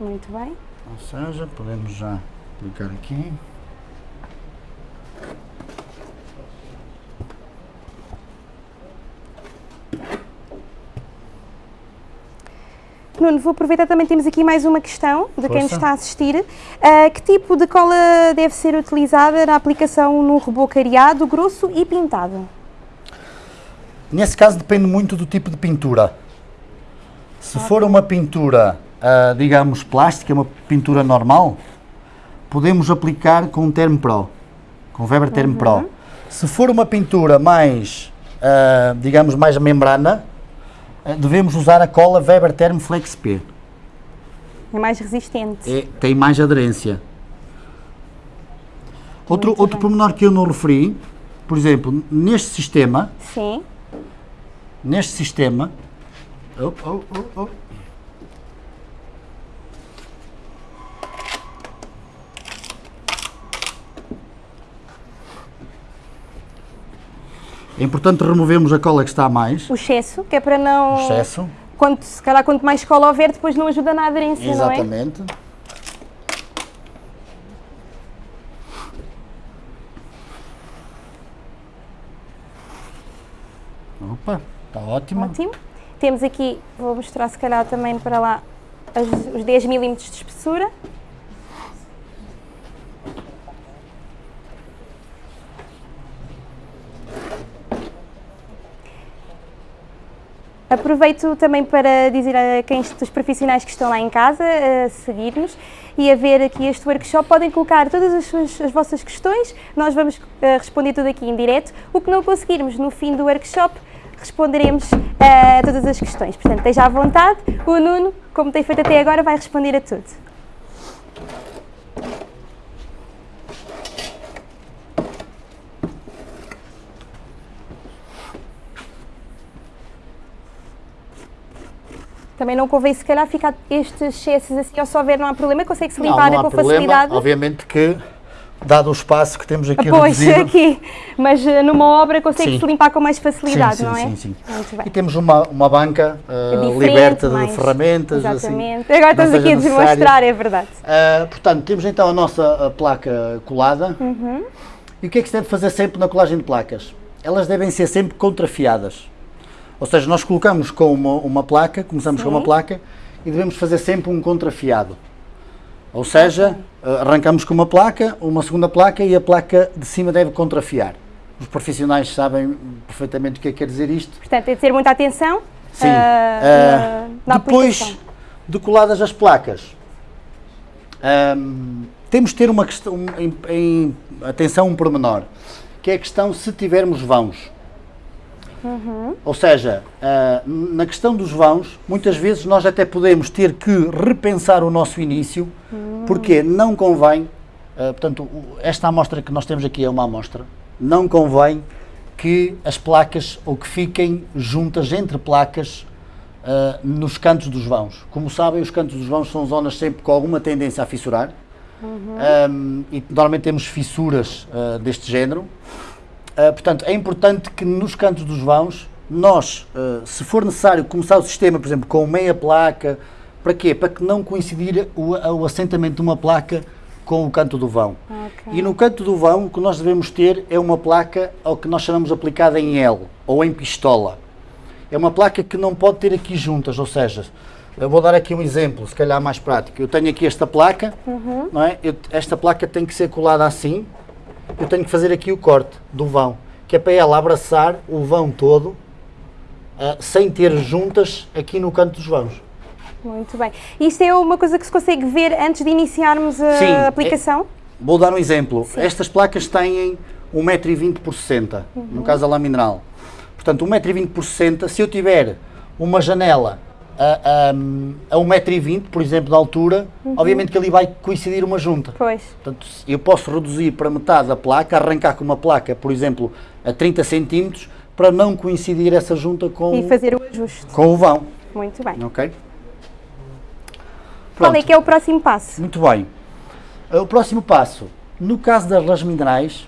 Muito bem. Ou seja, podemos já clicar aqui. Nuno, vou aproveitar também, temos aqui mais uma questão de quem nos Força. está a assistir. Ah, que tipo de cola deve ser utilizada na aplicação no robô cariado, grosso e pintado? Nesse caso depende muito do tipo de pintura. Se for uma pintura, ah, digamos, plástica, uma pintura normal, podemos aplicar com um Term Pro, com Weber Term Pro. Se for uma pintura mais, ah, digamos, mais membrana, ah, devemos usar a cola Weber Term Flex P. É mais resistente. É, tem mais aderência. Outro, Muito outro bem. pormenor que eu não referi, por exemplo, neste sistema, Sim. Neste sistema. Oh, oh, oh, oh. É importante removermos a cola que está a mais, O excesso, que é para não... o excesso. Quanto, se calhar quanto mais cola houver, depois não ajuda na aderência, não é? Exatamente. Opa, está ótimo. Ótimo. Temos aqui, vou mostrar se calhar também para lá as- os 10 milímetros de espessura. Aproveito também para dizer a quem dos profissionais que estão lá em casa a seguir-nos e a ver aqui este workshop, podem colocar todas as, suas- as vossas questões, nós vamos eh, responder tudo aqui em direto. O que não conseguirmos no fim do workshop, responderemos eh, a todas as questões. Portanto, esteja à vontade, o Nuno, como tem feito até agora, vai responder a tudo. Também não convém, se calhar, ficar estes excessos assim, ou se houver, não há problema, consegue-se Não, limpar não há com problema. facilidade. Obviamente que, dado o espaço que temos aqui Pois, reduzido, aqui, mas eh, numa obra consegue-se Sim. limpar com mais facilidade, sim, não é? sim, sim. Bem. E temos uma, uma banca uh, liberta de mais- ferramentas. Exatamente. Assim, Agora estamos aqui a demonstrar, é verdade. Uh, portanto, temos então a nossa uh, placa colada. Uhum. E o que é que se deve fazer sempre na colagem de placas? Elas devem ser sempre contrafiadas. Ou seja, nós colocamos com uma, uma placa, começamos com uma Sim. placa e devemos fazer sempre um contrafiado. Ou seja, uh, arrancamos com uma placa, uma segunda placa e a placa de cima deve contrafiar. Os profissionais sabem perfeitamente o que é que quer dizer isto. Portanto, é de ter muita atenção Sim. Ah, na, na depois aplicação. de coladas as placas, ahm, temos de ter uma questão, em, em- atenção um pormenor, que é a questão se tivermos vãos. Uhum. Ou seja, ah, na questão dos vãos, muitas vezes nós até podemos ter que repensar o nosso início, Hum. porque não convém, ah, portanto, esta amostra que nós temos aqui é uma amostra, não convém que as placas ou que fiquem juntas entre placas ah, nos cantos dos vãos. Como sabem, os cantos dos vãos são zonas sempre com alguma tendência a fissurar. Um, e normalmente temos fissuras deste género. Ah, portanto, é importante que nos cantos dos vãos, nós, ah, se for necessário, começar o sistema, por exemplo, com meia placa, para quê? Para que não coincidir o, o assentamento de uma placa com o canto do vão. Ok. E no canto do vão, o que nós devemos ter é uma placa ao que nós chamamos aplicada em L ou em pistola. É uma placa que não pode ter aqui juntas, ou seja, eu vou dar aqui um exemplo, se calhar mais prático. Eu tenho aqui esta placa, não é? Eu- esta placa tem que ser colada assim, eu tenho que fazer aqui o corte do vão, que é para ela abraçar o vão todo, ah, sem ter juntas aqui no canto dos vãos. Muito bem. Isto é uma coisa que se consegue ver antes de iniciarmos a Sim, é- aplicação? Vou dar um exemplo. Estas placas têm 1,20m por 60, no caso da lamineral. Portanto, 1,20m por 60, se eu tiver uma janela a, a, a 1,20m, por exemplo, de altura, obviamente que ali vai coincidir uma junta. Pois. Portanto, eu posso reduzir para metade da placa, arrancar com uma placa, por exemplo, a 30 centímetros, para não coincidir essa junta com, E fazer o ajuste. com o vão. Muito bem. Ok? Qual é Pronto. que é o próximo passo? Muito bem. Uh, O próximo passo, no caso das las minerais,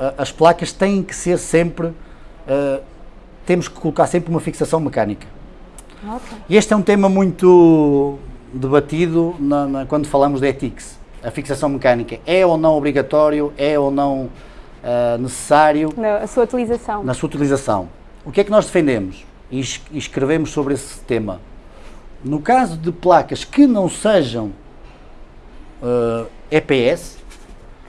uh, as placas têm que ser sempre, uh, temos que colocar sempre uma fixação mecânica. Ok. E este é um tema muito debatido na- na- quando falamos de ETICS. A fixação mecânica é ou não obrigatório, é ou não uh, necessário Na, sua utilização. na sua utilização. O que é que nós defendemos e es- e escrevemos sobre esse tema? No caso de placas que não sejam uh, EPS,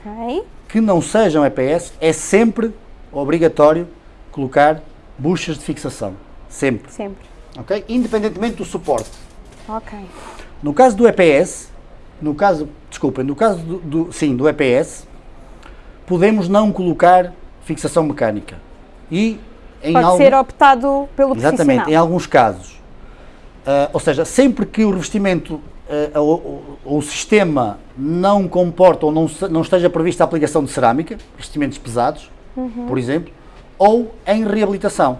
Ok. que não sejam EPS, é sempre obrigatório colocar buchas de fixação. Sempre. Sempre. Ok? Independentemente do suporte. Ok. No caso do EPS, no caso, desculpem, no caso do, do- sim, do EPS, podemos não colocar fixação mecânica. E em Pode algum- ser optado pelo Exatamente, em alguns casos. Ah, ou seja, sempre que o revestimento ah, ou, ou o sistema não comporta ou não, não esteja prevista a aplicação de cerâmica, revestimentos pesados, Uhum. por exemplo, ou em reabilitação.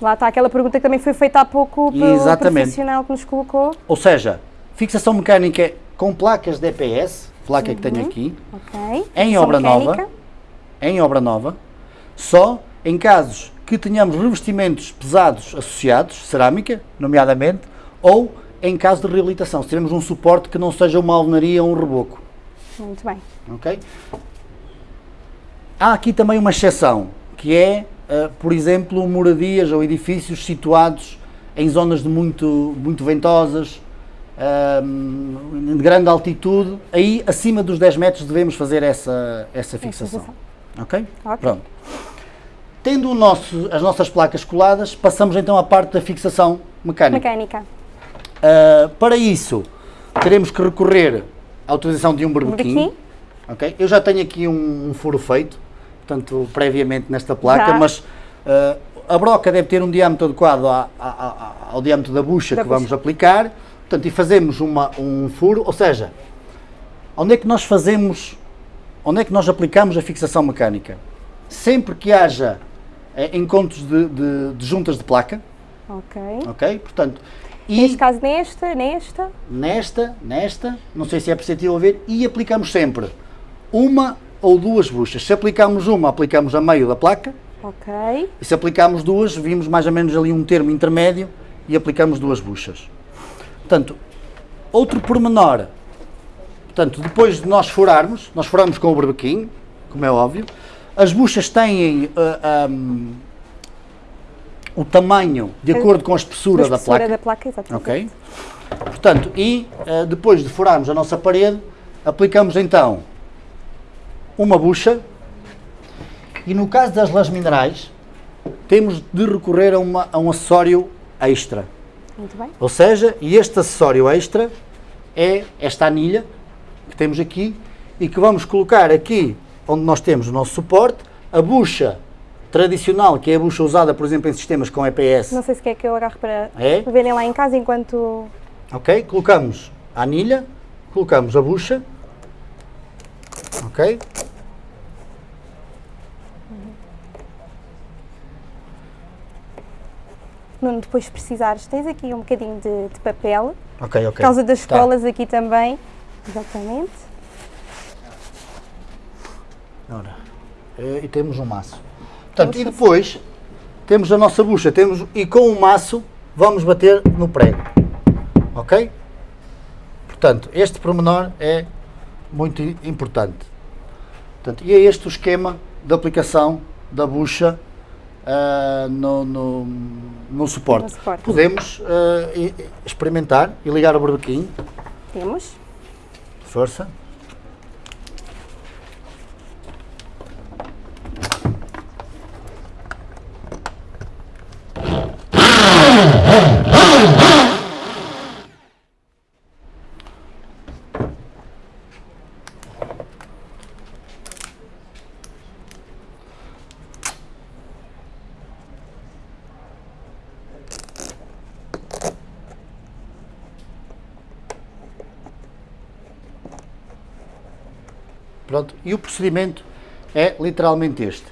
Lá está aquela pergunta que também foi feita há pouco pelo Exatamente. profissional que nos colocou. Ou seja, fixação mecânica com placas de EPS, placa que Uhum. tenho aqui, Ok. Em Fixação obra nova. em obra nova, só em casos que tenhamos revestimentos pesados associados, cerâmica, nomeadamente, ou em caso de reabilitação, se tivermos um suporte que não seja uma alvenaria ou um reboco. Muito bem. ok? Há aqui também uma exceção, que é, por exemplo, moradias ou edifícios situados em zonas de muito, muito ventosas, ah, de grande altitude, aí acima dos 10 metros devemos fazer essa, essa fixação. fixação. Ok? Ok. Pronto. Tendo o nosso- as nossas placas coladas, passamos então à parte da fixação mecânica. Mecânica. Ah, para isso, teremos que recorrer à utilização de um berbequim. Berbequim. Ok? Eu já tenho aqui um, um furo feito, portanto, previamente nesta placa, Já. mas ah, a broca deve ter um diâmetro adequado à- à- à- ao diâmetro da bucha Da que bucha. vamos aplicar. Portanto, e fazemos uma, um furo, ou seja, onde é que nós fazemos, onde é que nós aplicamos a fixação mecânica? Sempre que haja eh, encontros de, de- de juntas de placa, Ok. ok? Portanto, e Neste caso, nesta, nesta. nesta, nesta, não sei se é perceptível ver, e aplicamos sempre uma ou duas buchas. Se aplicamos uma, aplicamos a meio da placa, Ok. e se aplicamos duas, vimos mais ou menos ali um termo intermédio e aplicamos duas buchas. Portanto, outro pormenor, portanto, depois de nós furarmos, nós furamos com o berbequim, como é óbvio, as buchas têm ah, ahm, o tamanho de acordo com a espessura, Da da espessura placa. da placa, exatamente. Ok? Portanto, e eh, depois de furarmos a nossa parede, aplicamos então uma bucha e no caso das lãs minerais, temos de recorrer a, uma- a um acessório extra. Muito bem. Ou seja, e este acessório extra é esta anilha que temos aqui e que vamos colocar aqui onde nós temos o nosso suporte, a bucha tradicional, que é a bucha usada, por exemplo, em sistemas com EPS, Não sei se quer que eu agarre para É? verem lá em casa enquanto. Ok? Colocamos a anilha, colocamos a bucha, ok? Nuno, depois se precisares, tens aqui um bocadinho de, de papel, Ok, ok. por causa das Tá. escolas aqui também. Exatamente. Ora, eh, e temos um maço. Portanto, e depois temos a nossa bucha, temos, e com o maço vamos bater no prego. Ok? Portanto, este pormenor é muito importante. Portanto, e é este o esquema de aplicação da bucha ah, no, no, no suporte. No suporte. Podemos e experimentar e ligar o berbequim. Temos. Força. Pronto, e o procedimento é literalmente este.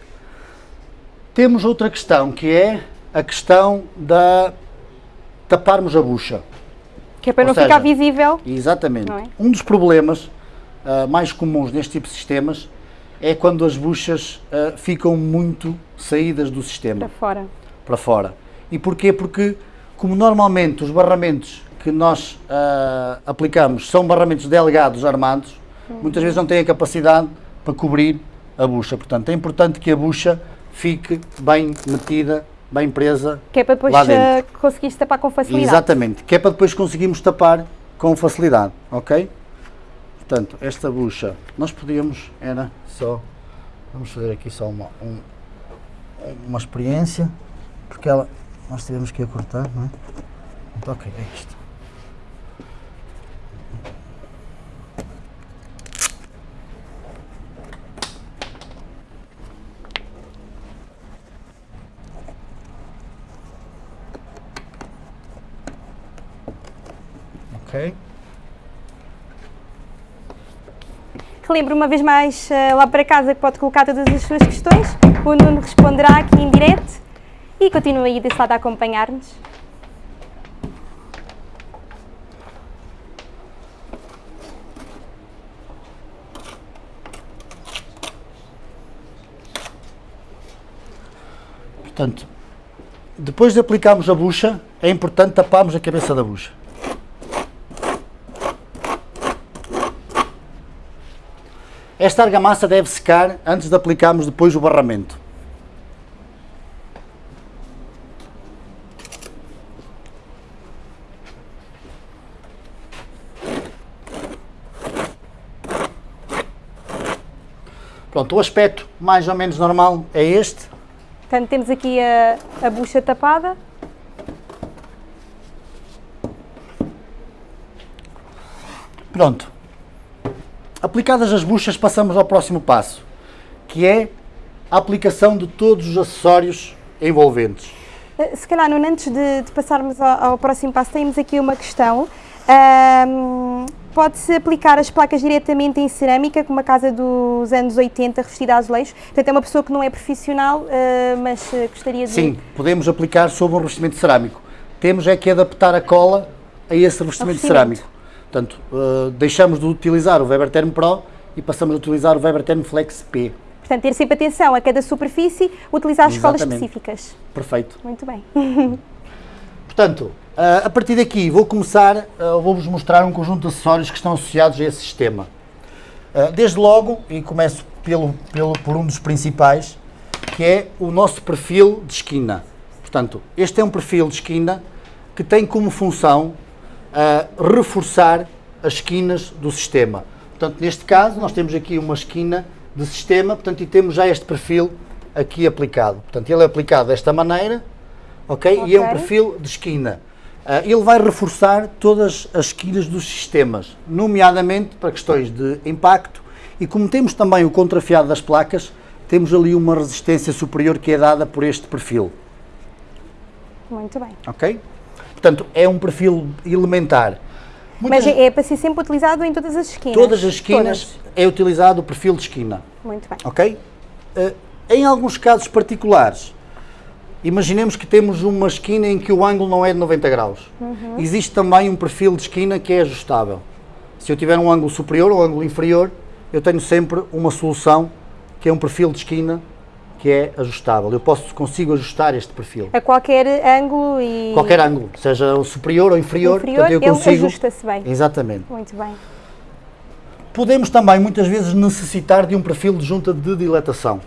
Temos outra questão, que é a questão da taparmos a bucha. Que é para Ou não seja, ficar visível. Exatamente. É? Um dos problemas ah, mais comuns neste tipo de sistemas é quando as buchas ah, ficam muito saídas do sistema Para fora. para fora. E porquê? Porque, como normalmente os barramentos que nós ah, aplicamos são barramentos delgados armados, muitas vezes não têm a capacidade para cobrir a bucha. Portanto, é importante que a bucha fique bem metida, bem presa Que é para depois lá dentro. uh, conseguires tapar com facilidade. Exatamente, que é para depois conseguirmos tapar com facilidade, ok? Portanto, esta bucha, nós podíamos, era só, vamos fazer aqui só uma, um- uma experiência, porque ela, nós tivemos que a cortar, não é? Então, ok, é isto. Ok? Relembro uma vez mais uh, lá para casa que pode colocar todas as suas questões. O Nuno responderá aqui em direto e continua aí desse lado a acompanhar-nos. Portanto, depois de aplicarmos a bucha, é importante taparmos a cabeça da bucha. Esta argamassa deve secar antes de aplicarmos depois o barramento. Pronto, o aspecto mais ou menos normal é este. Portanto, temos aqui a, a bucha tapada. Pronto. Aplicadas as buchas, passamos ao próximo passo, que é a aplicação de todos os acessórios envolventes. Uh, Se calhar, Nuno, antes de, de passarmos ao, ao próximo passo, temos aqui uma questão. Ahm, Pode-se aplicar as placas diretamente em cerâmica, como a casa dos anos 80, revestida a azulejo. Portanto, é uma pessoa que não é profissional, ah, mas ah, gostaria de... Sim, podemos aplicar sobre um revestimento cerâmico. Temos é que adaptar a cola a esse revestimento revestimento. cerâmico. Portanto, eh, deixamos de utilizar o Weber Term Pro e passamos a utilizar o Weber Term Flex P. Portanto, ter sempre atenção a cada superfície, utilizar as Exatamente. específicas. Perfeito. Muito bem. Portanto, ah, a partir daqui vou começar, ah, vou-vos mostrar um conjunto de acessórios que estão associados a esse sistema. Desde logo, e começo pelo, pelo, por um dos principais, que é o nosso perfil de esquina. Portanto, este é um perfil de esquina que tem como função ah, reforçar as esquinas do sistema. Portanto, neste caso, nós temos aqui uma esquina de sistema, portanto, e temos já este perfil aqui aplicado. Portanto, ele é aplicado desta maneira, ok? E é um perfil de esquina. Ah, ele vai reforçar todas as esquinas dos sistemas, nomeadamente para questões de impacto e como temos também o contrafiado das placas, temos ali uma resistência superior que é dada por este perfil, Muito bem. ok? Portanto, é um perfil elementar. Muitas- Mas é, para ser sempre utilizado em todas as esquinas? todas as esquinas Todas. é utilizado o perfil de esquina. Muito bem. Ok? Eh, em alguns casos particulares, imaginemos que temos uma esquina em que o ângulo não é de 90 graus. Existe também um perfil de esquina que é ajustável. Se eu tiver um ângulo superior ou um ângulo inferior, eu tenho sempre uma solução que é um perfil de esquina que é ajustável. Eu posso, consigo ajustar este perfil. A qualquer ângulo e... Qualquer ângulo, seja o superior ou inferior, Inferior, portanto eu consigo. ajusta-se bem. Exatamente. Muito bem. Podemos também muitas vezes necessitar de um perfil de junta de dilatação.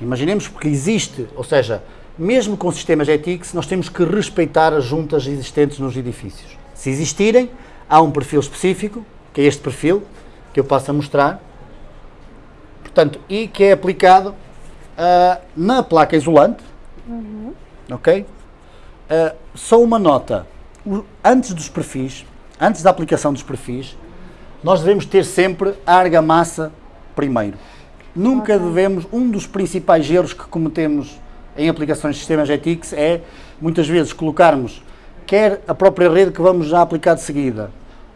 Imaginemos porque existe, ou seja, mesmo com sistemas ETIX, nós temos que respeitar as juntas existentes nos edifícios. Se existirem, há um perfil específico, que é este perfil, que eu passo a mostrar, portanto, e que é aplicado ah, na placa isolante, ok? Ah, só uma nota, O- antes dos perfis, antes da aplicação dos perfis, nós devemos ter sempre a argamassa primeiro. Nunca devemos, um dos principais erros que cometemos em aplicações de sistemas ETIX é, muitas vezes, colocarmos quer a própria rede que vamos já aplicar de seguida,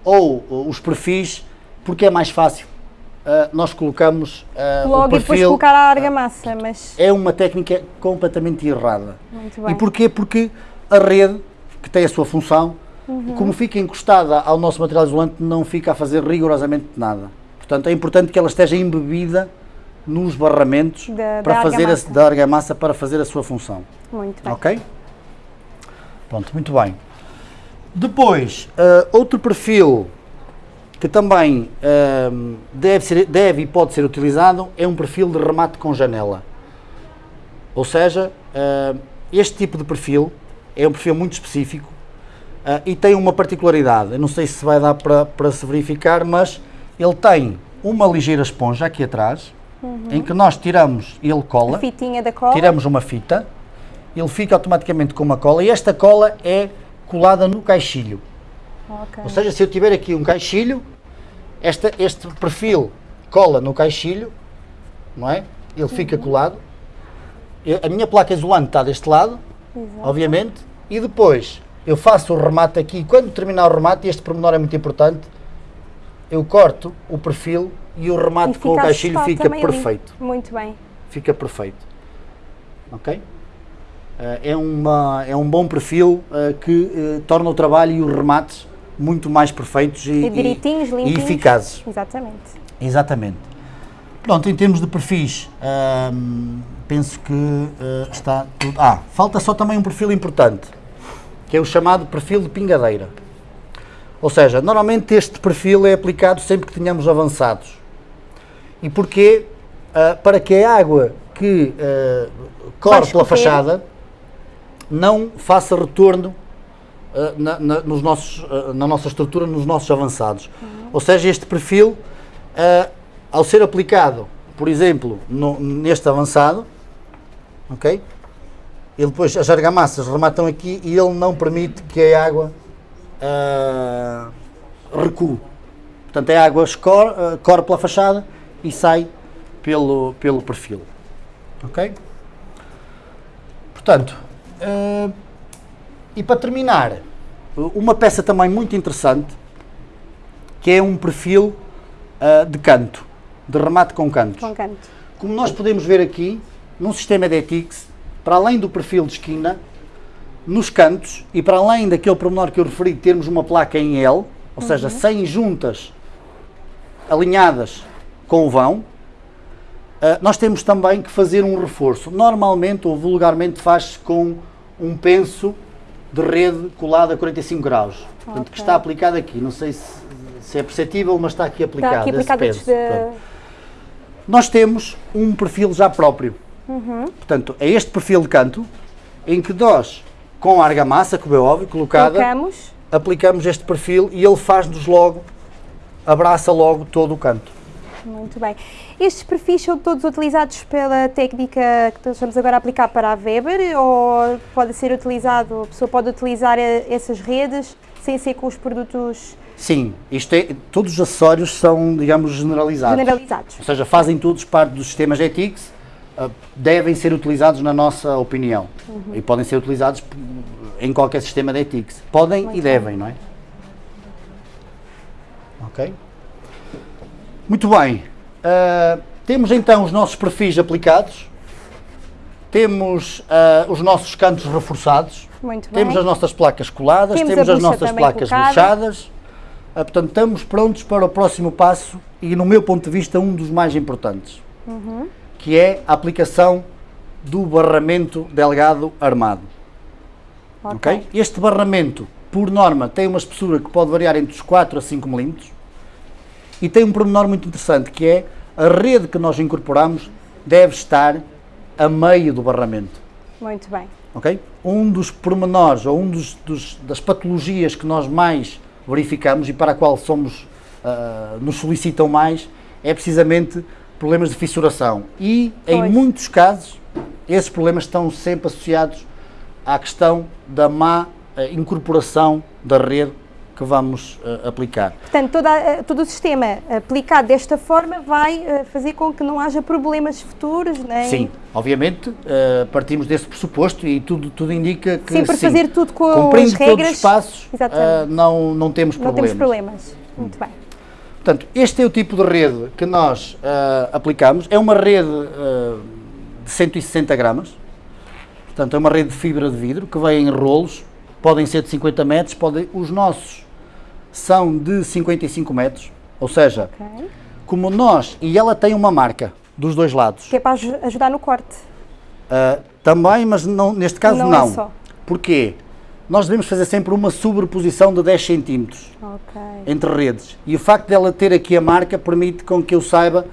ou uh, os perfis, porque é mais fácil. Uh, nós colocamos uh, Logo o perfil... e depois colocar a argamassa, mas... É uma técnica completamente errada. Muito bem. E porquê? Porque a rede, que tem a sua função, Uhum. como fica encostada ao nosso material isolante, não fica a fazer rigorosamente nada. Portanto, é importante que ela esteja embebida nos barramentos Da- para da fazer argamassa. A, da argamassa para fazer a sua função. Muito bem. Ok? Pronto, muito bem. Depois, ah, outro perfil que também ah, deve, ser, deve e pode ser utilizado é um perfil de remate com janela. Ou seja, ah, este tipo de perfil é um perfil muito específico ah, e tem uma particularidade. Eu não sei se vai dar para, para se verificar, mas ele tem uma ligeira esponja aqui atrás, em que nós tiramos e ele cola fitinha da cola. tiramos uma fita, ele fica automaticamente com uma cola e esta cola é colada no caixilho. Ok. Ou seja, se eu tiver aqui um caixilho, esta, este perfil cola no caixilho, não é? Ele fica colado. Eu- a minha placa isolante está deste lado, Exato. obviamente, e depois eu faço o remate aqui. Quando terminar o remate, e este pormenor é muito importante, eu corto o perfil e o remate E com o caixilho fica também ali. perfeito Muito bem. fica perfeito. Ok? Eh, é, uma, é um bom perfil eh, que eh, torna o trabalho e os remates muito mais perfeitos e, E direitinhos, e eficazes. Exatamente. Exatamente. Pronto, em termos de perfis, ahm, penso que eh, está tudo. Ah, falta só também um perfil importante, que é o chamado perfil de pingadeira. Ou seja, normalmente este perfil é aplicado sempre que tenhamos avançados. E porquê? Ah, para que a água que ah, corre pela fachada não faça retorno na, na- nos nossos, ah, na nossa estrutura, nos nossos avançados. Ou seja, este perfil, ah, ao ser aplicado, por exemplo, no- neste avançado, ok? Ele depois, as argamassas rematam aqui e ele não permite que a água ah, recue. Portanto, a água escorre, ah, corre pela fachada e sai pelo, pelo perfil. Ok? Portanto, ah, e para terminar, uma peça também muito interessante, que é um perfil ah, de canto, de remate com cantos. Com canto. Como nós podemos ver aqui, num sistema de ETIX, para além do perfil de esquina, nos cantos e para além daquele pormenor que eu referi, termos uma placa em L, ou seja, sem juntas alinhadas com o vão, ah, nós temos também que fazer um reforço. Normalmente ou vulgarmente faz-se com um penso de rede colado a 45 graus. Portanto, que está aplicado aqui. Não sei se, se é perceptível, mas está aqui aplicado. Está aqui esse aplicado antes de... Nós temos um perfil já próprio. Portanto, é este perfil de canto em que nós, com a argamassa, como é óbvio, colocada, Colocamos. aplicamos este perfil e ele faz-nos logo, abraça logo todo o canto. Muito bem. Estes perfis são todos utilizados pela técnica que estamos agora a aplicar para a Weber ou pode ser utilizado, a pessoa pode utilizar essas redes sem ser com os produtos Sim, isto é, todos os acessórios são, digamos, generalizados. generalizados? Ou seja, fazem todos parte dos sistemas ETIX, ah, devem ser utilizados na nossa opinião. E podem ser utilizados em qualquer sistema de ETIX. Podem Muito e devem, não é? Ok? Muito bem. Ah, temos então os nossos perfis aplicados. Temos ah, os nossos cantos reforçados. Temos as nossas placas coladas, Temos temos, as nossas placas colocada. buchadas. Ah, portanto, estamos prontos para o próximo passo e, no meu ponto de vista, um dos mais importantes, Uhum. que é a aplicação do barramento delgado armado. ok? Este barramento, por norma, tem uma espessura que pode variar entre os 4 a 5 milímetros e tem um pormenor muito interessante, que é a rede que nós incorporamos deve estar a meio do barramento. Muito bem. ok? Um dos pormenores ou um dos, dos- das patologias que nós mais verificamos e para a qual somos, ah, nos solicitam mais é precisamente problemas de fissuração. E em Pois. muitos casos esses problemas estão sempre associados à questão da má ah, incorporação da rede que vamos ah, aplicar. Portanto, toda a- todo o sistema aplicado desta forma vai eh, fazer com que não haja problemas futuros, nem Sim, obviamente ah, partimos desse pressuposto e tudo, tudo indica que sim, fazer tudo com cumprindo as todos os regras. passos, não, não temos não problemas. temos problemas. Muito bem. Portanto, este é o tipo de rede que nós uh, aplicamos. É uma rede uh, de 160 gramas. Portanto, é uma rede de fibra de vidro que vem em rolos. Podem ser de 50 metros. Podem, os nossos são de 55 metros. Ou seja, okay. como nós... E ela tem uma marca dos dois lados. Que é para ajudar no corte. Uh, também, mas não, neste caso não. É não. É só. Porquê? Nós devemos fazer sempre uma sobreposição de 10 centímetros okay. entre redes. E o facto dela ter aqui a marca permite com que eu saiba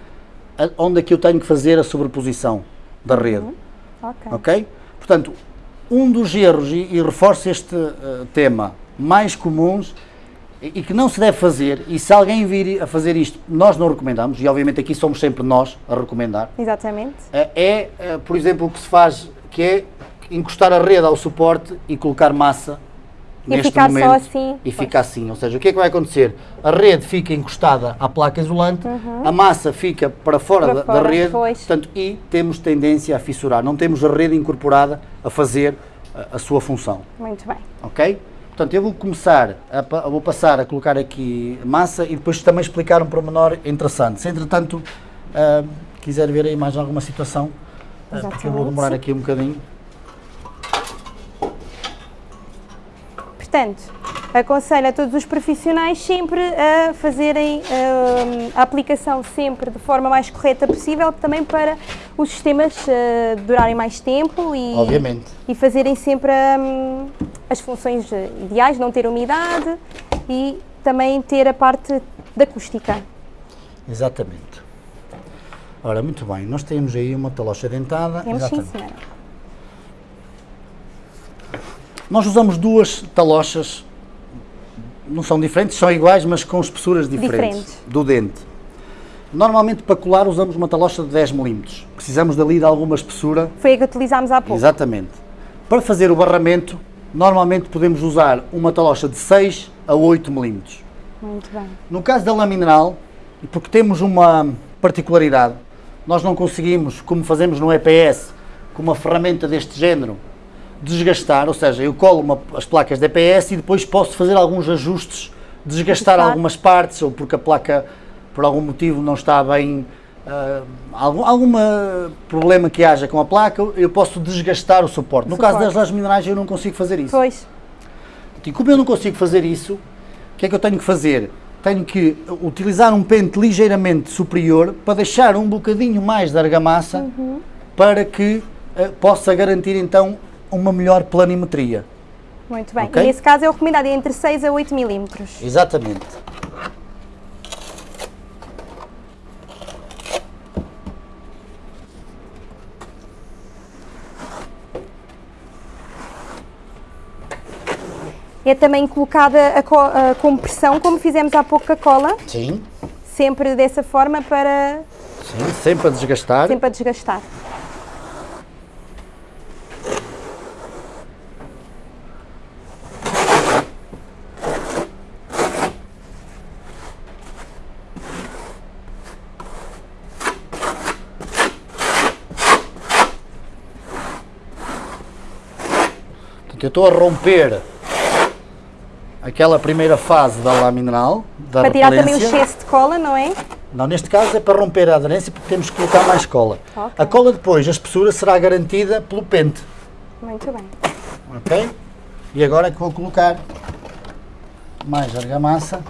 onde é que eu tenho que fazer a sobreposição da rede. Uhum. Ok. okay? Portanto, um dos erros, e, e reforço este uh, tema, mais comuns e, que não se deve fazer, e se alguém vir a fazer isto, nós não recomendamos, e obviamente aqui somos sempre nós a recomendar. Exatamente. Uh, é, uh, por exemplo, o que se faz, que é encostar a rede ao suporte e colocar massa e neste ficar momento só assim. e fica assim. Ou seja, o que é que vai acontecer? A rede fica encostada à placa isolante, uhum. a massa fica para fora, para da, fora da, rede portanto, e temos tendência a fissurar. Não temos a rede incorporada a fazer a, a sua função. Muito bem. Ok? Portanto, eu vou começar, a, vou passar a colocar aqui massa e depois também explicar um pormenor interessante. Se entretanto uh, quiser ver aí mais alguma situação, uh, porque eu vou demorar aqui um bocadinho. Portanto, aconselho a todos os profissionais sempre a fazerem uh, a aplicação sempre de forma mais correta possível, também para os sistemas durarem mais tempo e, Obviamente. e fazerem sempre um, as funções ideais, não ter umidade e também ter a parte da acústica. Exatamente. Ora, muito bem, nós temos aí uma talocha dentada. Temos sim, senhora. Nós usamos duas talochas, não são diferentes, são iguais, mas com espessuras diferentes, diferentes. do dente. Normalmente para colar usamos uma talocha de 10 mm. Precisamos dali de alguma espessura. Foi a que utilizámos há pouco. Exatamente. Para fazer o barramento, normalmente podemos usar uma talocha de 6 a 8 mm. Muito bem. No caso da lamineral, porque temos uma particularidade, nós não conseguimos, como fazemos no EPS, com uma ferramenta deste género, desgastar, ou seja, eu colo uma, as placas de EPS e depois posso fazer alguns ajustes, desgastar algumas partes, ou porque a placa, por algum motivo, não está bem, uh, algum alguma problema que haja com a placa, eu posso desgastar o suporte. No suporte. caso das lajes minerais eu não consigo fazer isso. Pois. E como eu não consigo fazer isso, o que é que eu tenho que fazer? Tenho que utilizar um pente ligeiramente superior para deixar um bocadinho mais de argamassa uhum. para que uh, possa garantir então uma melhor planimetria. Muito bem. Okay? E nesse caso é recomendado entre 6 a 8 milímetros. Exatamente. É também colocada a, a compressão, como fizemos há pouco com a cola? Sim. Sempre dessa forma para... Sim, sempre a desgastar. Sempre a desgastar. eu estou a romper aquela primeira fase da lamineral, da Para tirar também o excesso de cola, não é? Não, neste caso é para romper a aderência porque temos que colocar mais cola. Okay. A cola depois, a espessura será garantida pelo pente. Muito bem. Ok? E agora é que vou colocar mais argamassa.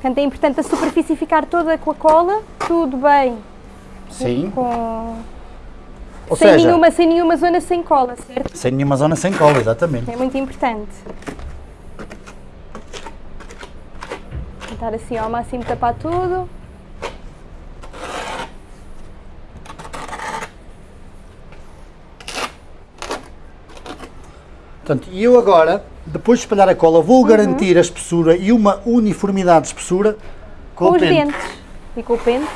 Portanto, é importante a superfície ficar toda com a cola, tudo bem. Sim. Com... Ou sem, seja, nenhuma, sem nenhuma zona sem cola, certo? Sem nenhuma zona sem cola, exatamente. É muito importante. Tentar assim ao máximo tapar tudo. Portanto, e eu agora, depois de espalhar a cola, vou garantir a espessura e uma uniformidade de espessura com, Com os pente. dentes. E com o pente.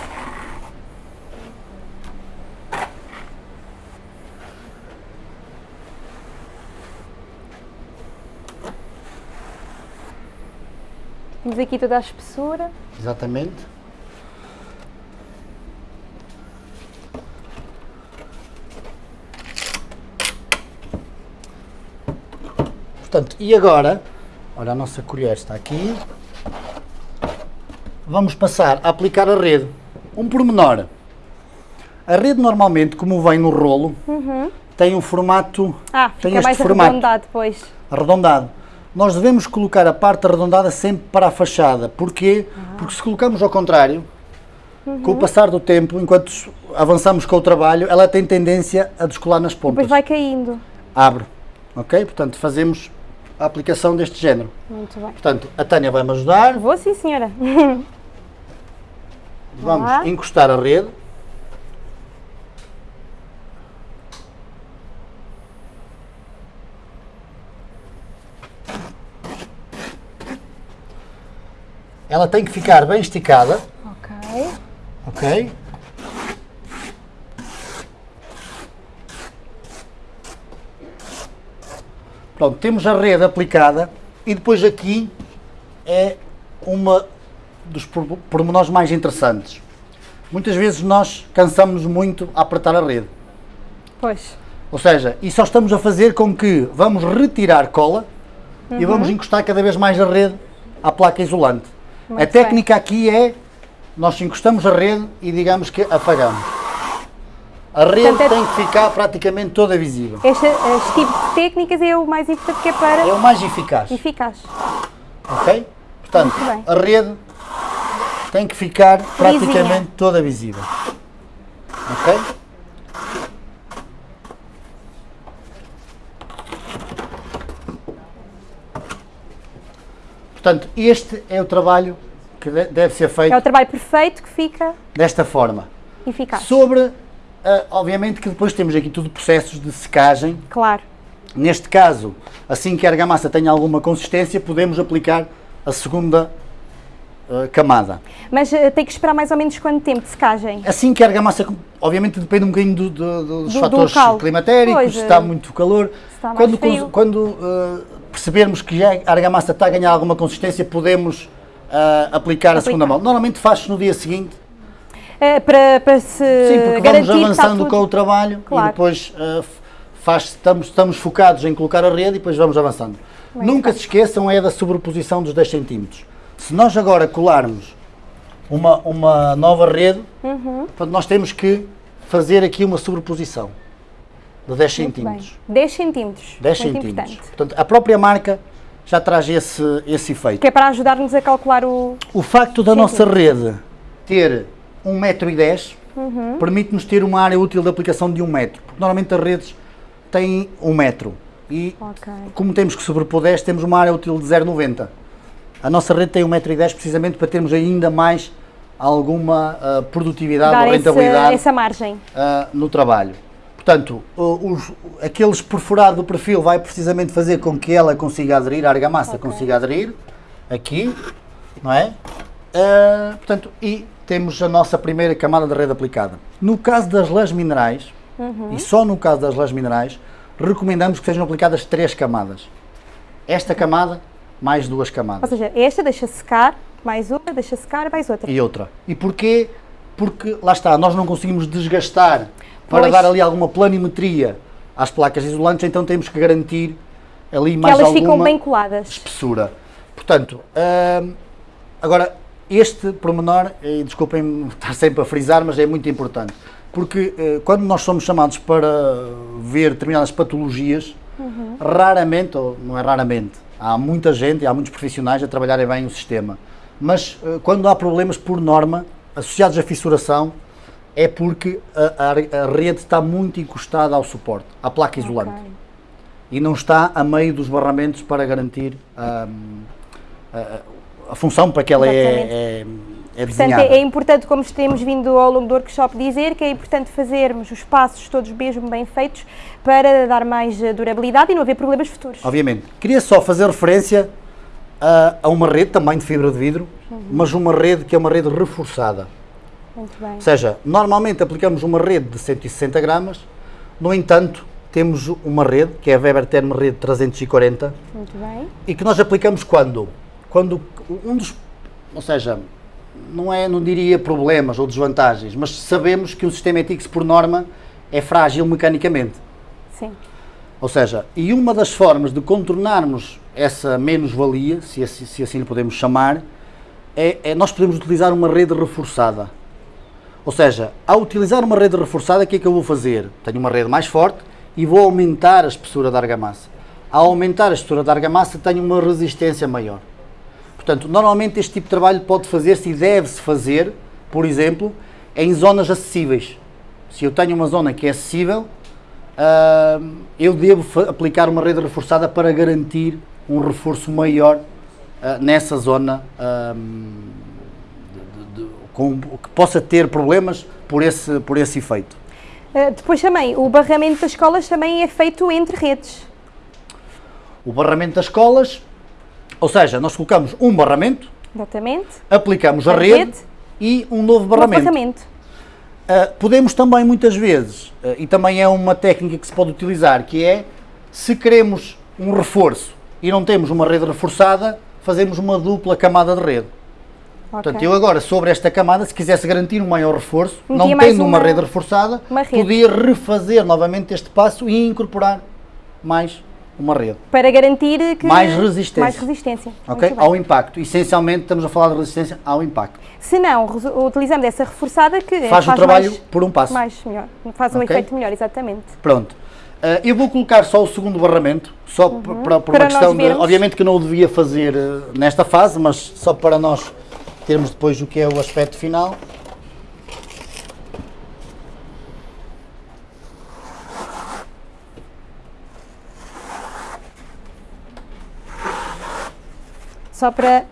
Temos aqui toda a espessura. Exatamente. Portanto, e agora, olha a nossa colher está aqui, vamos passar a aplicar a rede. Um pormenor, a rede normalmente, como vem no rolo, tem um formato, Ah, tem fica este mais formato arredondado depois. arredondado. Nós devemos colocar a parte arredondada sempre para a fachada. Porquê? Porque se colocamos ao contrário, com o passar do tempo, enquanto avançamos com o trabalho, ela tem tendência a descolar nas pontas. Depois vai caindo. Abre. Ok? Portanto, fazemos a aplicação deste género. Muito bem. Portanto, a Tânia vai-me ajudar. Vou sim, senhora. Vamos Lá. encostar a rede. Ela tem que ficar bem esticada, ok. ok? Pronto, temos a rede aplicada e depois aqui é uma dos por- pormenores mais interessantes. Muitas vezes nós cansamos muito a apertar a rede. Pois. Ou seja, e só estamos a fazer com que vamos retirar cola e vamos encostar cada vez mais a rede à placa isolante. a Muito técnica aqui é, nós encostamos a rede e digamos que apagamos. A rede Portanto, é- tem que ficar praticamente toda visível. Este, este tipo de técnicas é o mais importante que é para É o mais eficaz, eficaz. ok? Portanto, a rede tem que ficar praticamente toda visível. Ok? Portanto, este é o trabalho que de- deve ser feito É o trabalho perfeito que fica desta forma. eficaz. Sobre, ah, obviamente que depois temos aqui tudo processos de secagem. Claro. Neste caso, assim que a argamassa tenha alguma consistência, podemos aplicar a segunda ah, camada. Mas eh, tem que esperar mais ou menos quanto tempo de secagem? Assim que a argamassa, obviamente depende um bocadinho do- do- dos Do- do fatores climatéricos, Pois, se está eh, muito calor. está Quando, frio. quando percebermos que já a argamassa está a ganhar alguma consistência, podemos ah, aplicar a segunda mão. Normalmente faz-se no dia seguinte, Eh, para, para se Sim, porque garantir vamos avançando com o trabalho Claro. e depois uh, faz, estamos, estamos focados em colocar a rede e depois vamos avançando. Muito Nunca bem. se esqueçam é da sobreposição dos 10 centímetros. Se nós agora colarmos uma, uma nova rede, Uhum. nós temos que fazer aqui uma sobreposição de 10 Muito bem. centímetros. 10 centímetros. 10 Muito centímetros. importante. Portanto, a própria marca já traz esse, esse efeito. Que é para ajudar-nos a calcular o. O facto da nossa rede ter 1,10m Uhum. permite-nos ter uma área útil de aplicação de 1 metro, porque normalmente as redes têm 1 metro e Ok. como temos que sobrepor 10, temos uma área útil de 0,90. A nossa rede tem 1,10m precisamente para termos ainda mais alguma ah, produtividade Dar ou rentabilidade essa margem. ah, no trabalho. Portanto, os, aqueles perfurado do perfil vai precisamente fazer com que ela consiga aderir, a argamassa consiga aderir, aqui, não é? Ah, portanto, e temos a nossa primeira camada de rede aplicada. No caso das lãs minerais, e só no caso das lãs minerais, recomendamos que sejam aplicadas três camadas. Esta camada, mais duas Ou camadas. seja, esta deixa secar, mais uma, deixa secar, mais outra. E outra. E porquê? Porque, lá está, nós não conseguimos desgastar para Pois. dar ali alguma planimetria às placas isolantes, então temos que garantir ali Que mais elas alguma ficam bem coladas. espessura. Portanto, hum, agora, este pormenor, e desculpem estar sempre a frisar, mas é muito importante, porque eh, quando nós somos chamados para ver determinadas patologias, raramente, ou não é raramente, há muita gente há muitos profissionais a trabalharem bem o sistema, mas eh, quando há problemas por norma associados à fissuração, é porque a, a- a rede está muito encostada ao suporte, à placa isolante. Ok. e não está a meio dos barramentos para garantir hum, a, função para que ela é, Exatamente. é, é Portanto, desenhada. é, é importante, como temos vindo ao longo do workshop dizer, que é importante fazermos os passos todos mesmo bem feitos para dar mais eh, durabilidade e não haver problemas futuros. Obviamente. Queria só fazer referência a, a uma rede também de fibra de vidro, mas uma rede que é uma rede reforçada. Muito bem. Ou seja, normalmente aplicamos uma rede de 160 gramas, no entanto, temos uma rede, que é a Weber Term Rede 340, Muito bem. e que nós aplicamos quando? Quando um dos, ou seja, não é, não diria problemas ou desvantagens, mas sabemos que um sistema ETIX por norma é frágil mecanicamente. Sim. Ou seja, e uma das formas de contornarmos essa menos-valia, se, assim- se assim lhe podemos chamar, é, é nós podemos utilizar uma rede reforçada. Ou seja, ao utilizar uma rede reforçada, o que é que eu vou fazer? Tenho uma rede mais forte e vou aumentar a espessura da argamassa. Ao aumentar a espessura da argamassa, tenho uma resistência maior. Portanto, normalmente este tipo de trabalho pode fazer-se e deve-se fazer, por exemplo, em zonas acessíveis. Se eu tenho uma zona que é acessível, ah, eu devo aplicar uma rede reforçada para garantir um reforço maior ah, nessa zona ah, de- de- com- que possa ter problemas por esse, por esse efeito. Depois também, o barramento das escolas também é feito entre redes. O barramento das escolas, ou seja, nós colocamos um barramento, Exatamente. aplicamos a A rede, rede. e um novo Um barramento. Uh, podemos também muitas vezes, uh, e também é uma técnica que se pode utilizar, que é se queremos um reforço e não temos uma rede reforçada, fazemos uma dupla camada de rede. Portanto, Ok. eu agora, sobre esta camada, se quisesse garantir um maior reforço, Metia não tendo uma, uma- rede reforçada, uma rede. podia refazer novamente este passo e incorporar mais uma rede. Para garantir que... Mais resistência. Mais resistência. ok? Ao impacto. Essencialmente, estamos a falar de resistência ao impacto. Se não, utilizamos essa reforçada que é- Faz o trabalho mais, por um passo. mais melhor. Faz um Ok. efeito melhor, exatamente. Pronto. Uh, eu vou colocar só o segundo barramento, só p- para, Uhum. Para uma questão de. Obviamente que não o devia fazer uh, nesta fase, mas só para nós termos depois o que é o aspecto final. Só para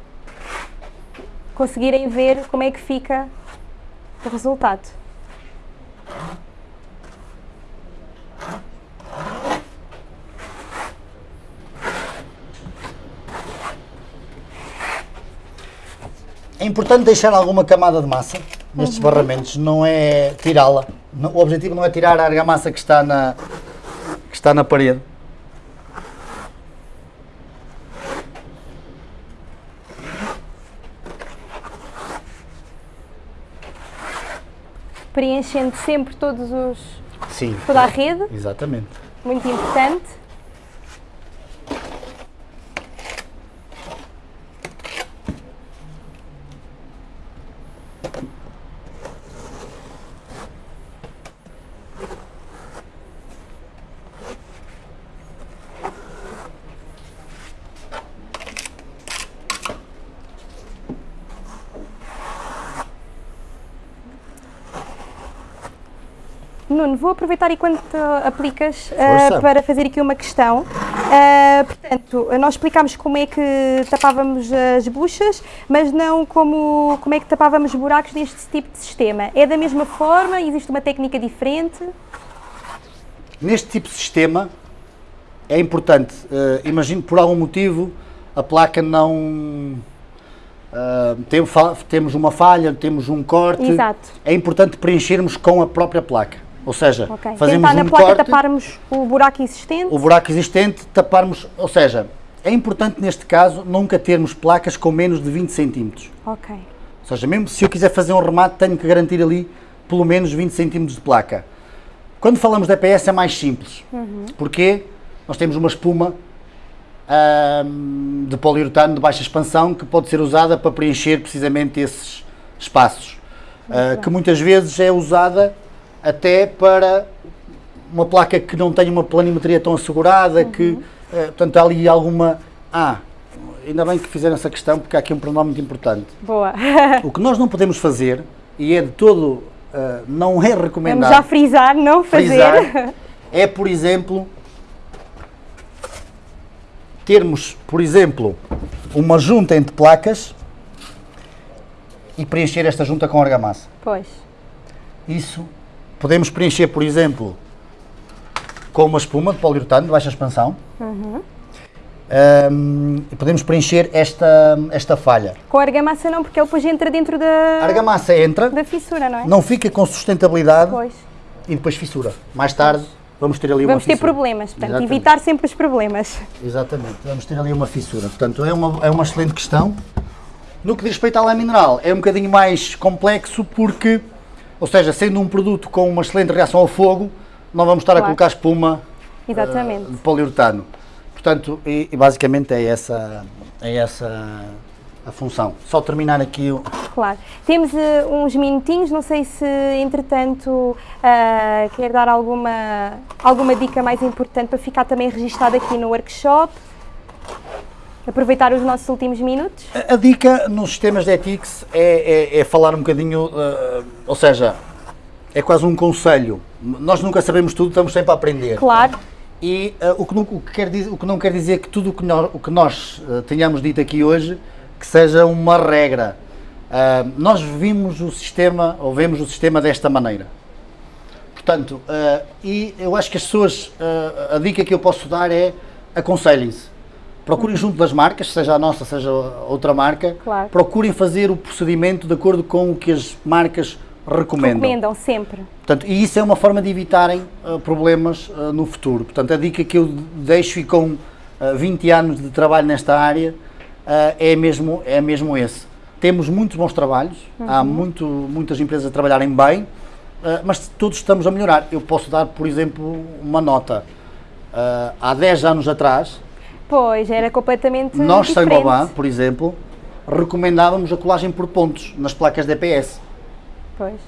conseguirem ver como é que fica o resultado. É importante deixar alguma camada de massa nestes Uhum. barramentos, não é tirá-la. O objetivo não é tirar a argamassa que está na, que está na parede. Preenchendo sempre todos os, Sim. toda a rede, Exatamente. muito importante. Nuno, vou aproveitar enquanto aplicas Força. para fazer aqui uma questão. Ah, portanto, nós explicámos como é que tapávamos as buchas, mas não como, como é que tapávamos buracos neste tipo de sistema. É da mesma forma? Existe uma técnica diferente? Neste tipo de sistema é importante, eh, imagino por algum motivo a placa não ah, tem temos uma falha, temos um corte, Exato. é importante preenchermos com a própria placa. Ou seja, Ok. fazemos Tentar na um placa corte, taparmos o buraco existente? o buraco existente, taparmos, ou seja, é importante neste caso nunca termos placas com menos de 20 centímetros. Ok. Ou seja, mesmo se eu quiser fazer um remate, tenho que garantir ali pelo menos 20 centímetros de placa. Quando falamos de EPS é mais simples. Porque nós temos uma espuma de poliuretano de baixa expansão que pode ser usada para preencher precisamente esses espaços. Ah, que muitas vezes é usada até para uma placa que não tem uma planimetria tão assegurada, que, eh, portanto, há ali alguma... Ah, ainda bem que fizeram essa questão, porque há aqui um pronome muito importante. Boa. O que nós não podemos fazer, e é de todo, ah, não é Vamos recomendado já frisar, não fazer. frisar, é, por exemplo, termos, por exemplo, uma junta entre placas e preencher esta junta com argamassa. Pois. Isso podemos preencher, por exemplo, com uma espuma de poliuretano de baixa expansão. Um, e podemos preencher esta, esta falha. Com a argamassa não, porque ele depois entra dentro da, A argamassa entra, da fissura, não é? não fica com sustentabilidade Pois. e depois fissura. Mais tarde vamos ter ali Vamos uma ter fissura. problemas, portanto, Exatamente. evitar sempre os problemas. Exatamente, vamos ter ali uma fissura. Portanto, é uma, é uma excelente questão. No que diz respeito à lã mineral, é um bocadinho mais complexo porque, ou seja, sendo um produto com uma excelente reação ao fogo, não vamos estar a Claro. colocar espuma Exatamente. de poliuretano. Portanto, e, e basicamente é essa, é essa a função. Só terminar aqui o... Claro. Temos eh, uns minutinhos, não sei se entretanto ah, quer dar alguma, alguma dica mais importante para ficar também registado aqui no workshop. Aproveitar os nossos últimos minutos. A, a dica nos sistemas de ethics é, é- é falar um bocadinho, uh, ou seja, é quase um conselho. Nós nunca sabemos tudo, estamos sempre a aprender. Claro, E uh, o, que não, o que quer dizer, o que não quer dizer que tudo o que nós, o que nós uh, tenhamos dito aqui hoje que seja uma regra. Uh, nós vimos o sistema, ou vemos o sistema desta maneira. Portanto, e eu acho que as pessoas, a dica que eu posso dar é aconselhem-se. Procurem junto das marcas, seja a nossa, seja outra marca, Claro. procurem fazer o procedimento de acordo com o que as marcas recomendam. recomendam sempre. Portanto, e isso é uma forma de evitarem uh, problemas uh, no futuro. Portanto, a dica que eu deixo e com uh, 20 anos de trabalho nesta área é, mesmo, é mesmo esse. Temos muitos bons trabalhos, há muito, muitas empresas a trabalharem bem, mas todos estamos a melhorar. Eu posso dar, por exemplo, uma nota. Há 10 anos atrás, Pois, era completamente nós, diferente. Gobain, por exemplo, recomendávamos a colagem por pontos nas placas DPS. Pois.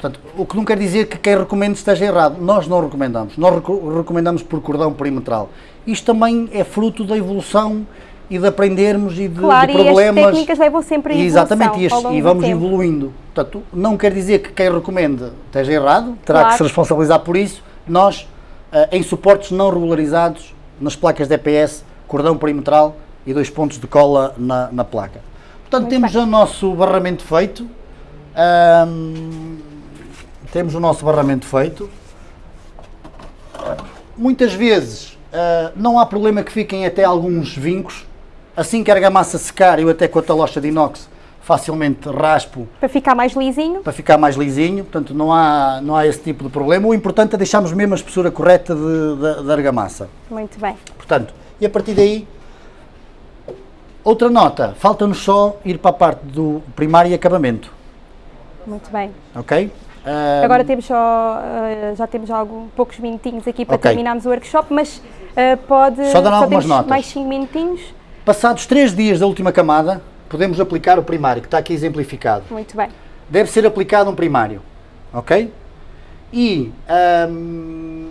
Portanto, o que não quer dizer que quem recomenda esteja errado. Nós não recomendamos. Nós reco- recomendamos por cordão perimetral. Isto também é fruto da evolução e de aprendermos e de, Claro, de as problemas. técnicas levam sempre a evolução Exatamente, e, este- e vamos evoluindo. Portanto, não quer dizer que quem recomenda esteja errado, terá Claro. que se responsabilizar por isso. Nós, eh, em suportes não regularizados, nas placas DPS, cordão perimetral e dois pontos de cola na, na placa. Portanto, Muito temos bem. o nosso barramento feito. Temos o nosso barramento feito. Muitas vezes ah, não há problema que fiquem até alguns vincos. Assim que a argamassa secar, eu até com a talocha de inox facilmente raspo Para ficar mais lisinho. para ficar mais lisinho, portanto não há, não há esse tipo de problema. O importante é deixarmos mesmo a espessura correta de, da- da argamassa. Muito bem. Portanto, e a partir daí, outra nota, falta-nos só ir para a parte do primário e acabamento, Muito bem. ok? Ah, Agora temos só, ah, já temos algum, poucos minutinhos aqui para Ok. terminarmos o workshop, mas ah, pode. Só dar algumas temos notas. Mais 5 minutinhos. Passados três dias da última camada, podemos aplicar o primário, que está aqui exemplificado. Muito bem. Deve ser aplicado um primário, ok? E, ahm,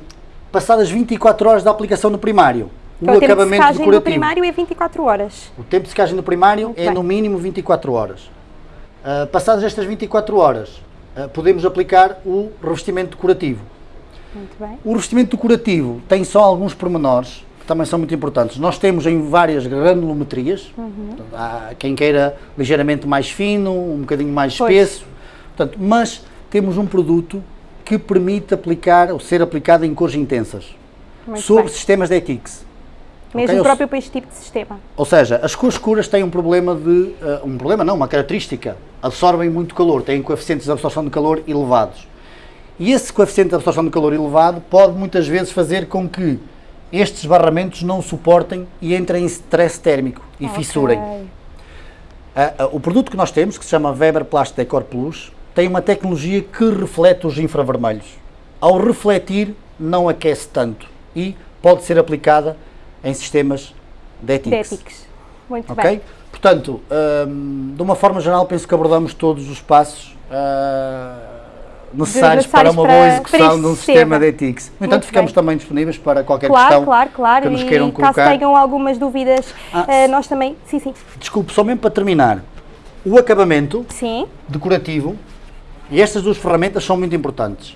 passadas 24 horas da aplicação do primário, Então, o o tempo de acabamento secagem do decorativo. primário é 24 horas. O tempo de secagem do primário Muito é bem. no mínimo 24 horas. Ah, passadas estas 24 horas, ah, podemos aplicar o revestimento decorativo. Muito bem. O revestimento decorativo tem só alguns pormenores também são muito importantes. Nós temos em várias granulometrias, Uhum. Há quem queira ligeiramente mais fino, um bocadinho mais Pois. espesso, Portanto, mas temos um produto que permite aplicar ou ser aplicado em cores intensas Muito sobre bem. sistemas de ETICS. Mesmo Ok, eu- próprio para este tipo de sistema. Ou seja, as cores escuras têm um problema de. eh, um problema não, uma característica. Absorvem muito calor, têm coeficientes de absorção de calor elevados. E esse coeficiente de absorção de calor elevado pode muitas vezes fazer com que estes barramentos não suportem e entrem em stress térmico e fissurem. Ok. Ah, ah, o produto que nós temos, que se chama Weber Plast Decor Plus, tem uma tecnologia que reflete os infravermelhos. Ao refletir, não aquece tanto e pode ser aplicada em sistemas de. Déticos. Muito Ok? bem. Portanto, hum, de uma forma geral, penso que abordamos todos os passos ah, necessários, necessários para uma boa execução para de um sistema de ETICS. No Muito entanto, ficamos bem. também disponíveis para qualquer Claro, questão claro, claro. que nos queiram e colocar. caso tenham algumas dúvidas, Ah, eh, nós também. Sim, sim. Desculpe, só mesmo para terminar. O acabamento Sim. decorativo, e estas duas ferramentas são muito importantes.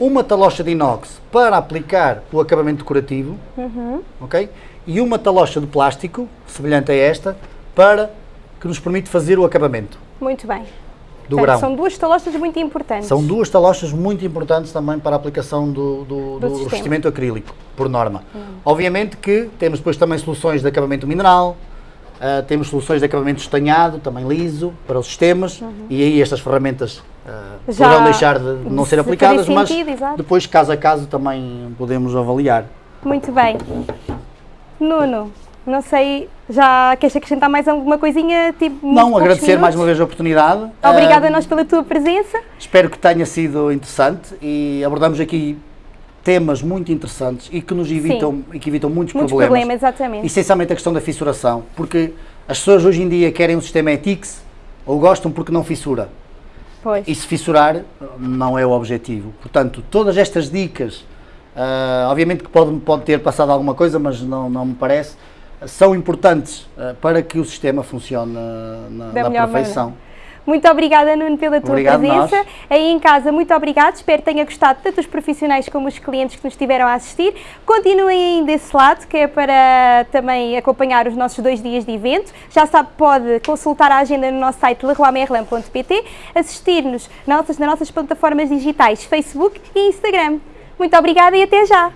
Uma talocha de inox para aplicar o acabamento decorativo, Uhum. ok? E uma talocha de plástico, semelhante a esta, para que nos permite fazer o acabamento. Muito bem. Do Portanto, grão. São duas talochas muito importantes. São duas talochas muito importantes também para a aplicação do, do, do sistema. revestimento acrílico, por norma. Obviamente que temos depois também soluções de acabamento mineral, ah, temos soluções de acabamento estanhado, também liso, para os sistemas, e aí estas ferramentas Uhum. Já poderão deixar de não ser se aplicadas, mas sentido, depois, caso a caso, também podemos avaliar. Muito bem. Nuno, não sei, já queres acrescentar mais alguma coisinha? Tipo, Não, agradecer mais minutos? uma vez a oportunidade. Obrigada Ah, a nós pela tua presença. Espero que tenha sido interessante e abordamos aqui temas muito interessantes e que nos evitam, e que evitam muitos, Muitos problemas. problemas, exatamente. Essencialmente a questão da fissuração, porque as pessoas hoje em dia querem um sistema ETICS ou gostam porque não fissura. Pois. E se fissurar não é o objetivo. Portanto, todas estas dicas, ah, obviamente que pode, pode ter passado alguma coisa, mas não, não me parece, são importantes ah, para que o sistema funcione na, na perfeição. Muito obrigada, Nuno, pela tua Obrigado, presença. nós. Aí em casa, muito obrigado. Espero que tenha gostado, tanto os profissionais como os clientes que nos estiveram a assistir. Continuem desse lado, que é para também acompanhar os nossos dois dias de evento. Já sabe, pode consultar a agenda no nosso site leroymerlin.pt, assistir-nos nas nossas, nas nossas plataformas digitais Facebook e Instagram. Muito obrigada e até já!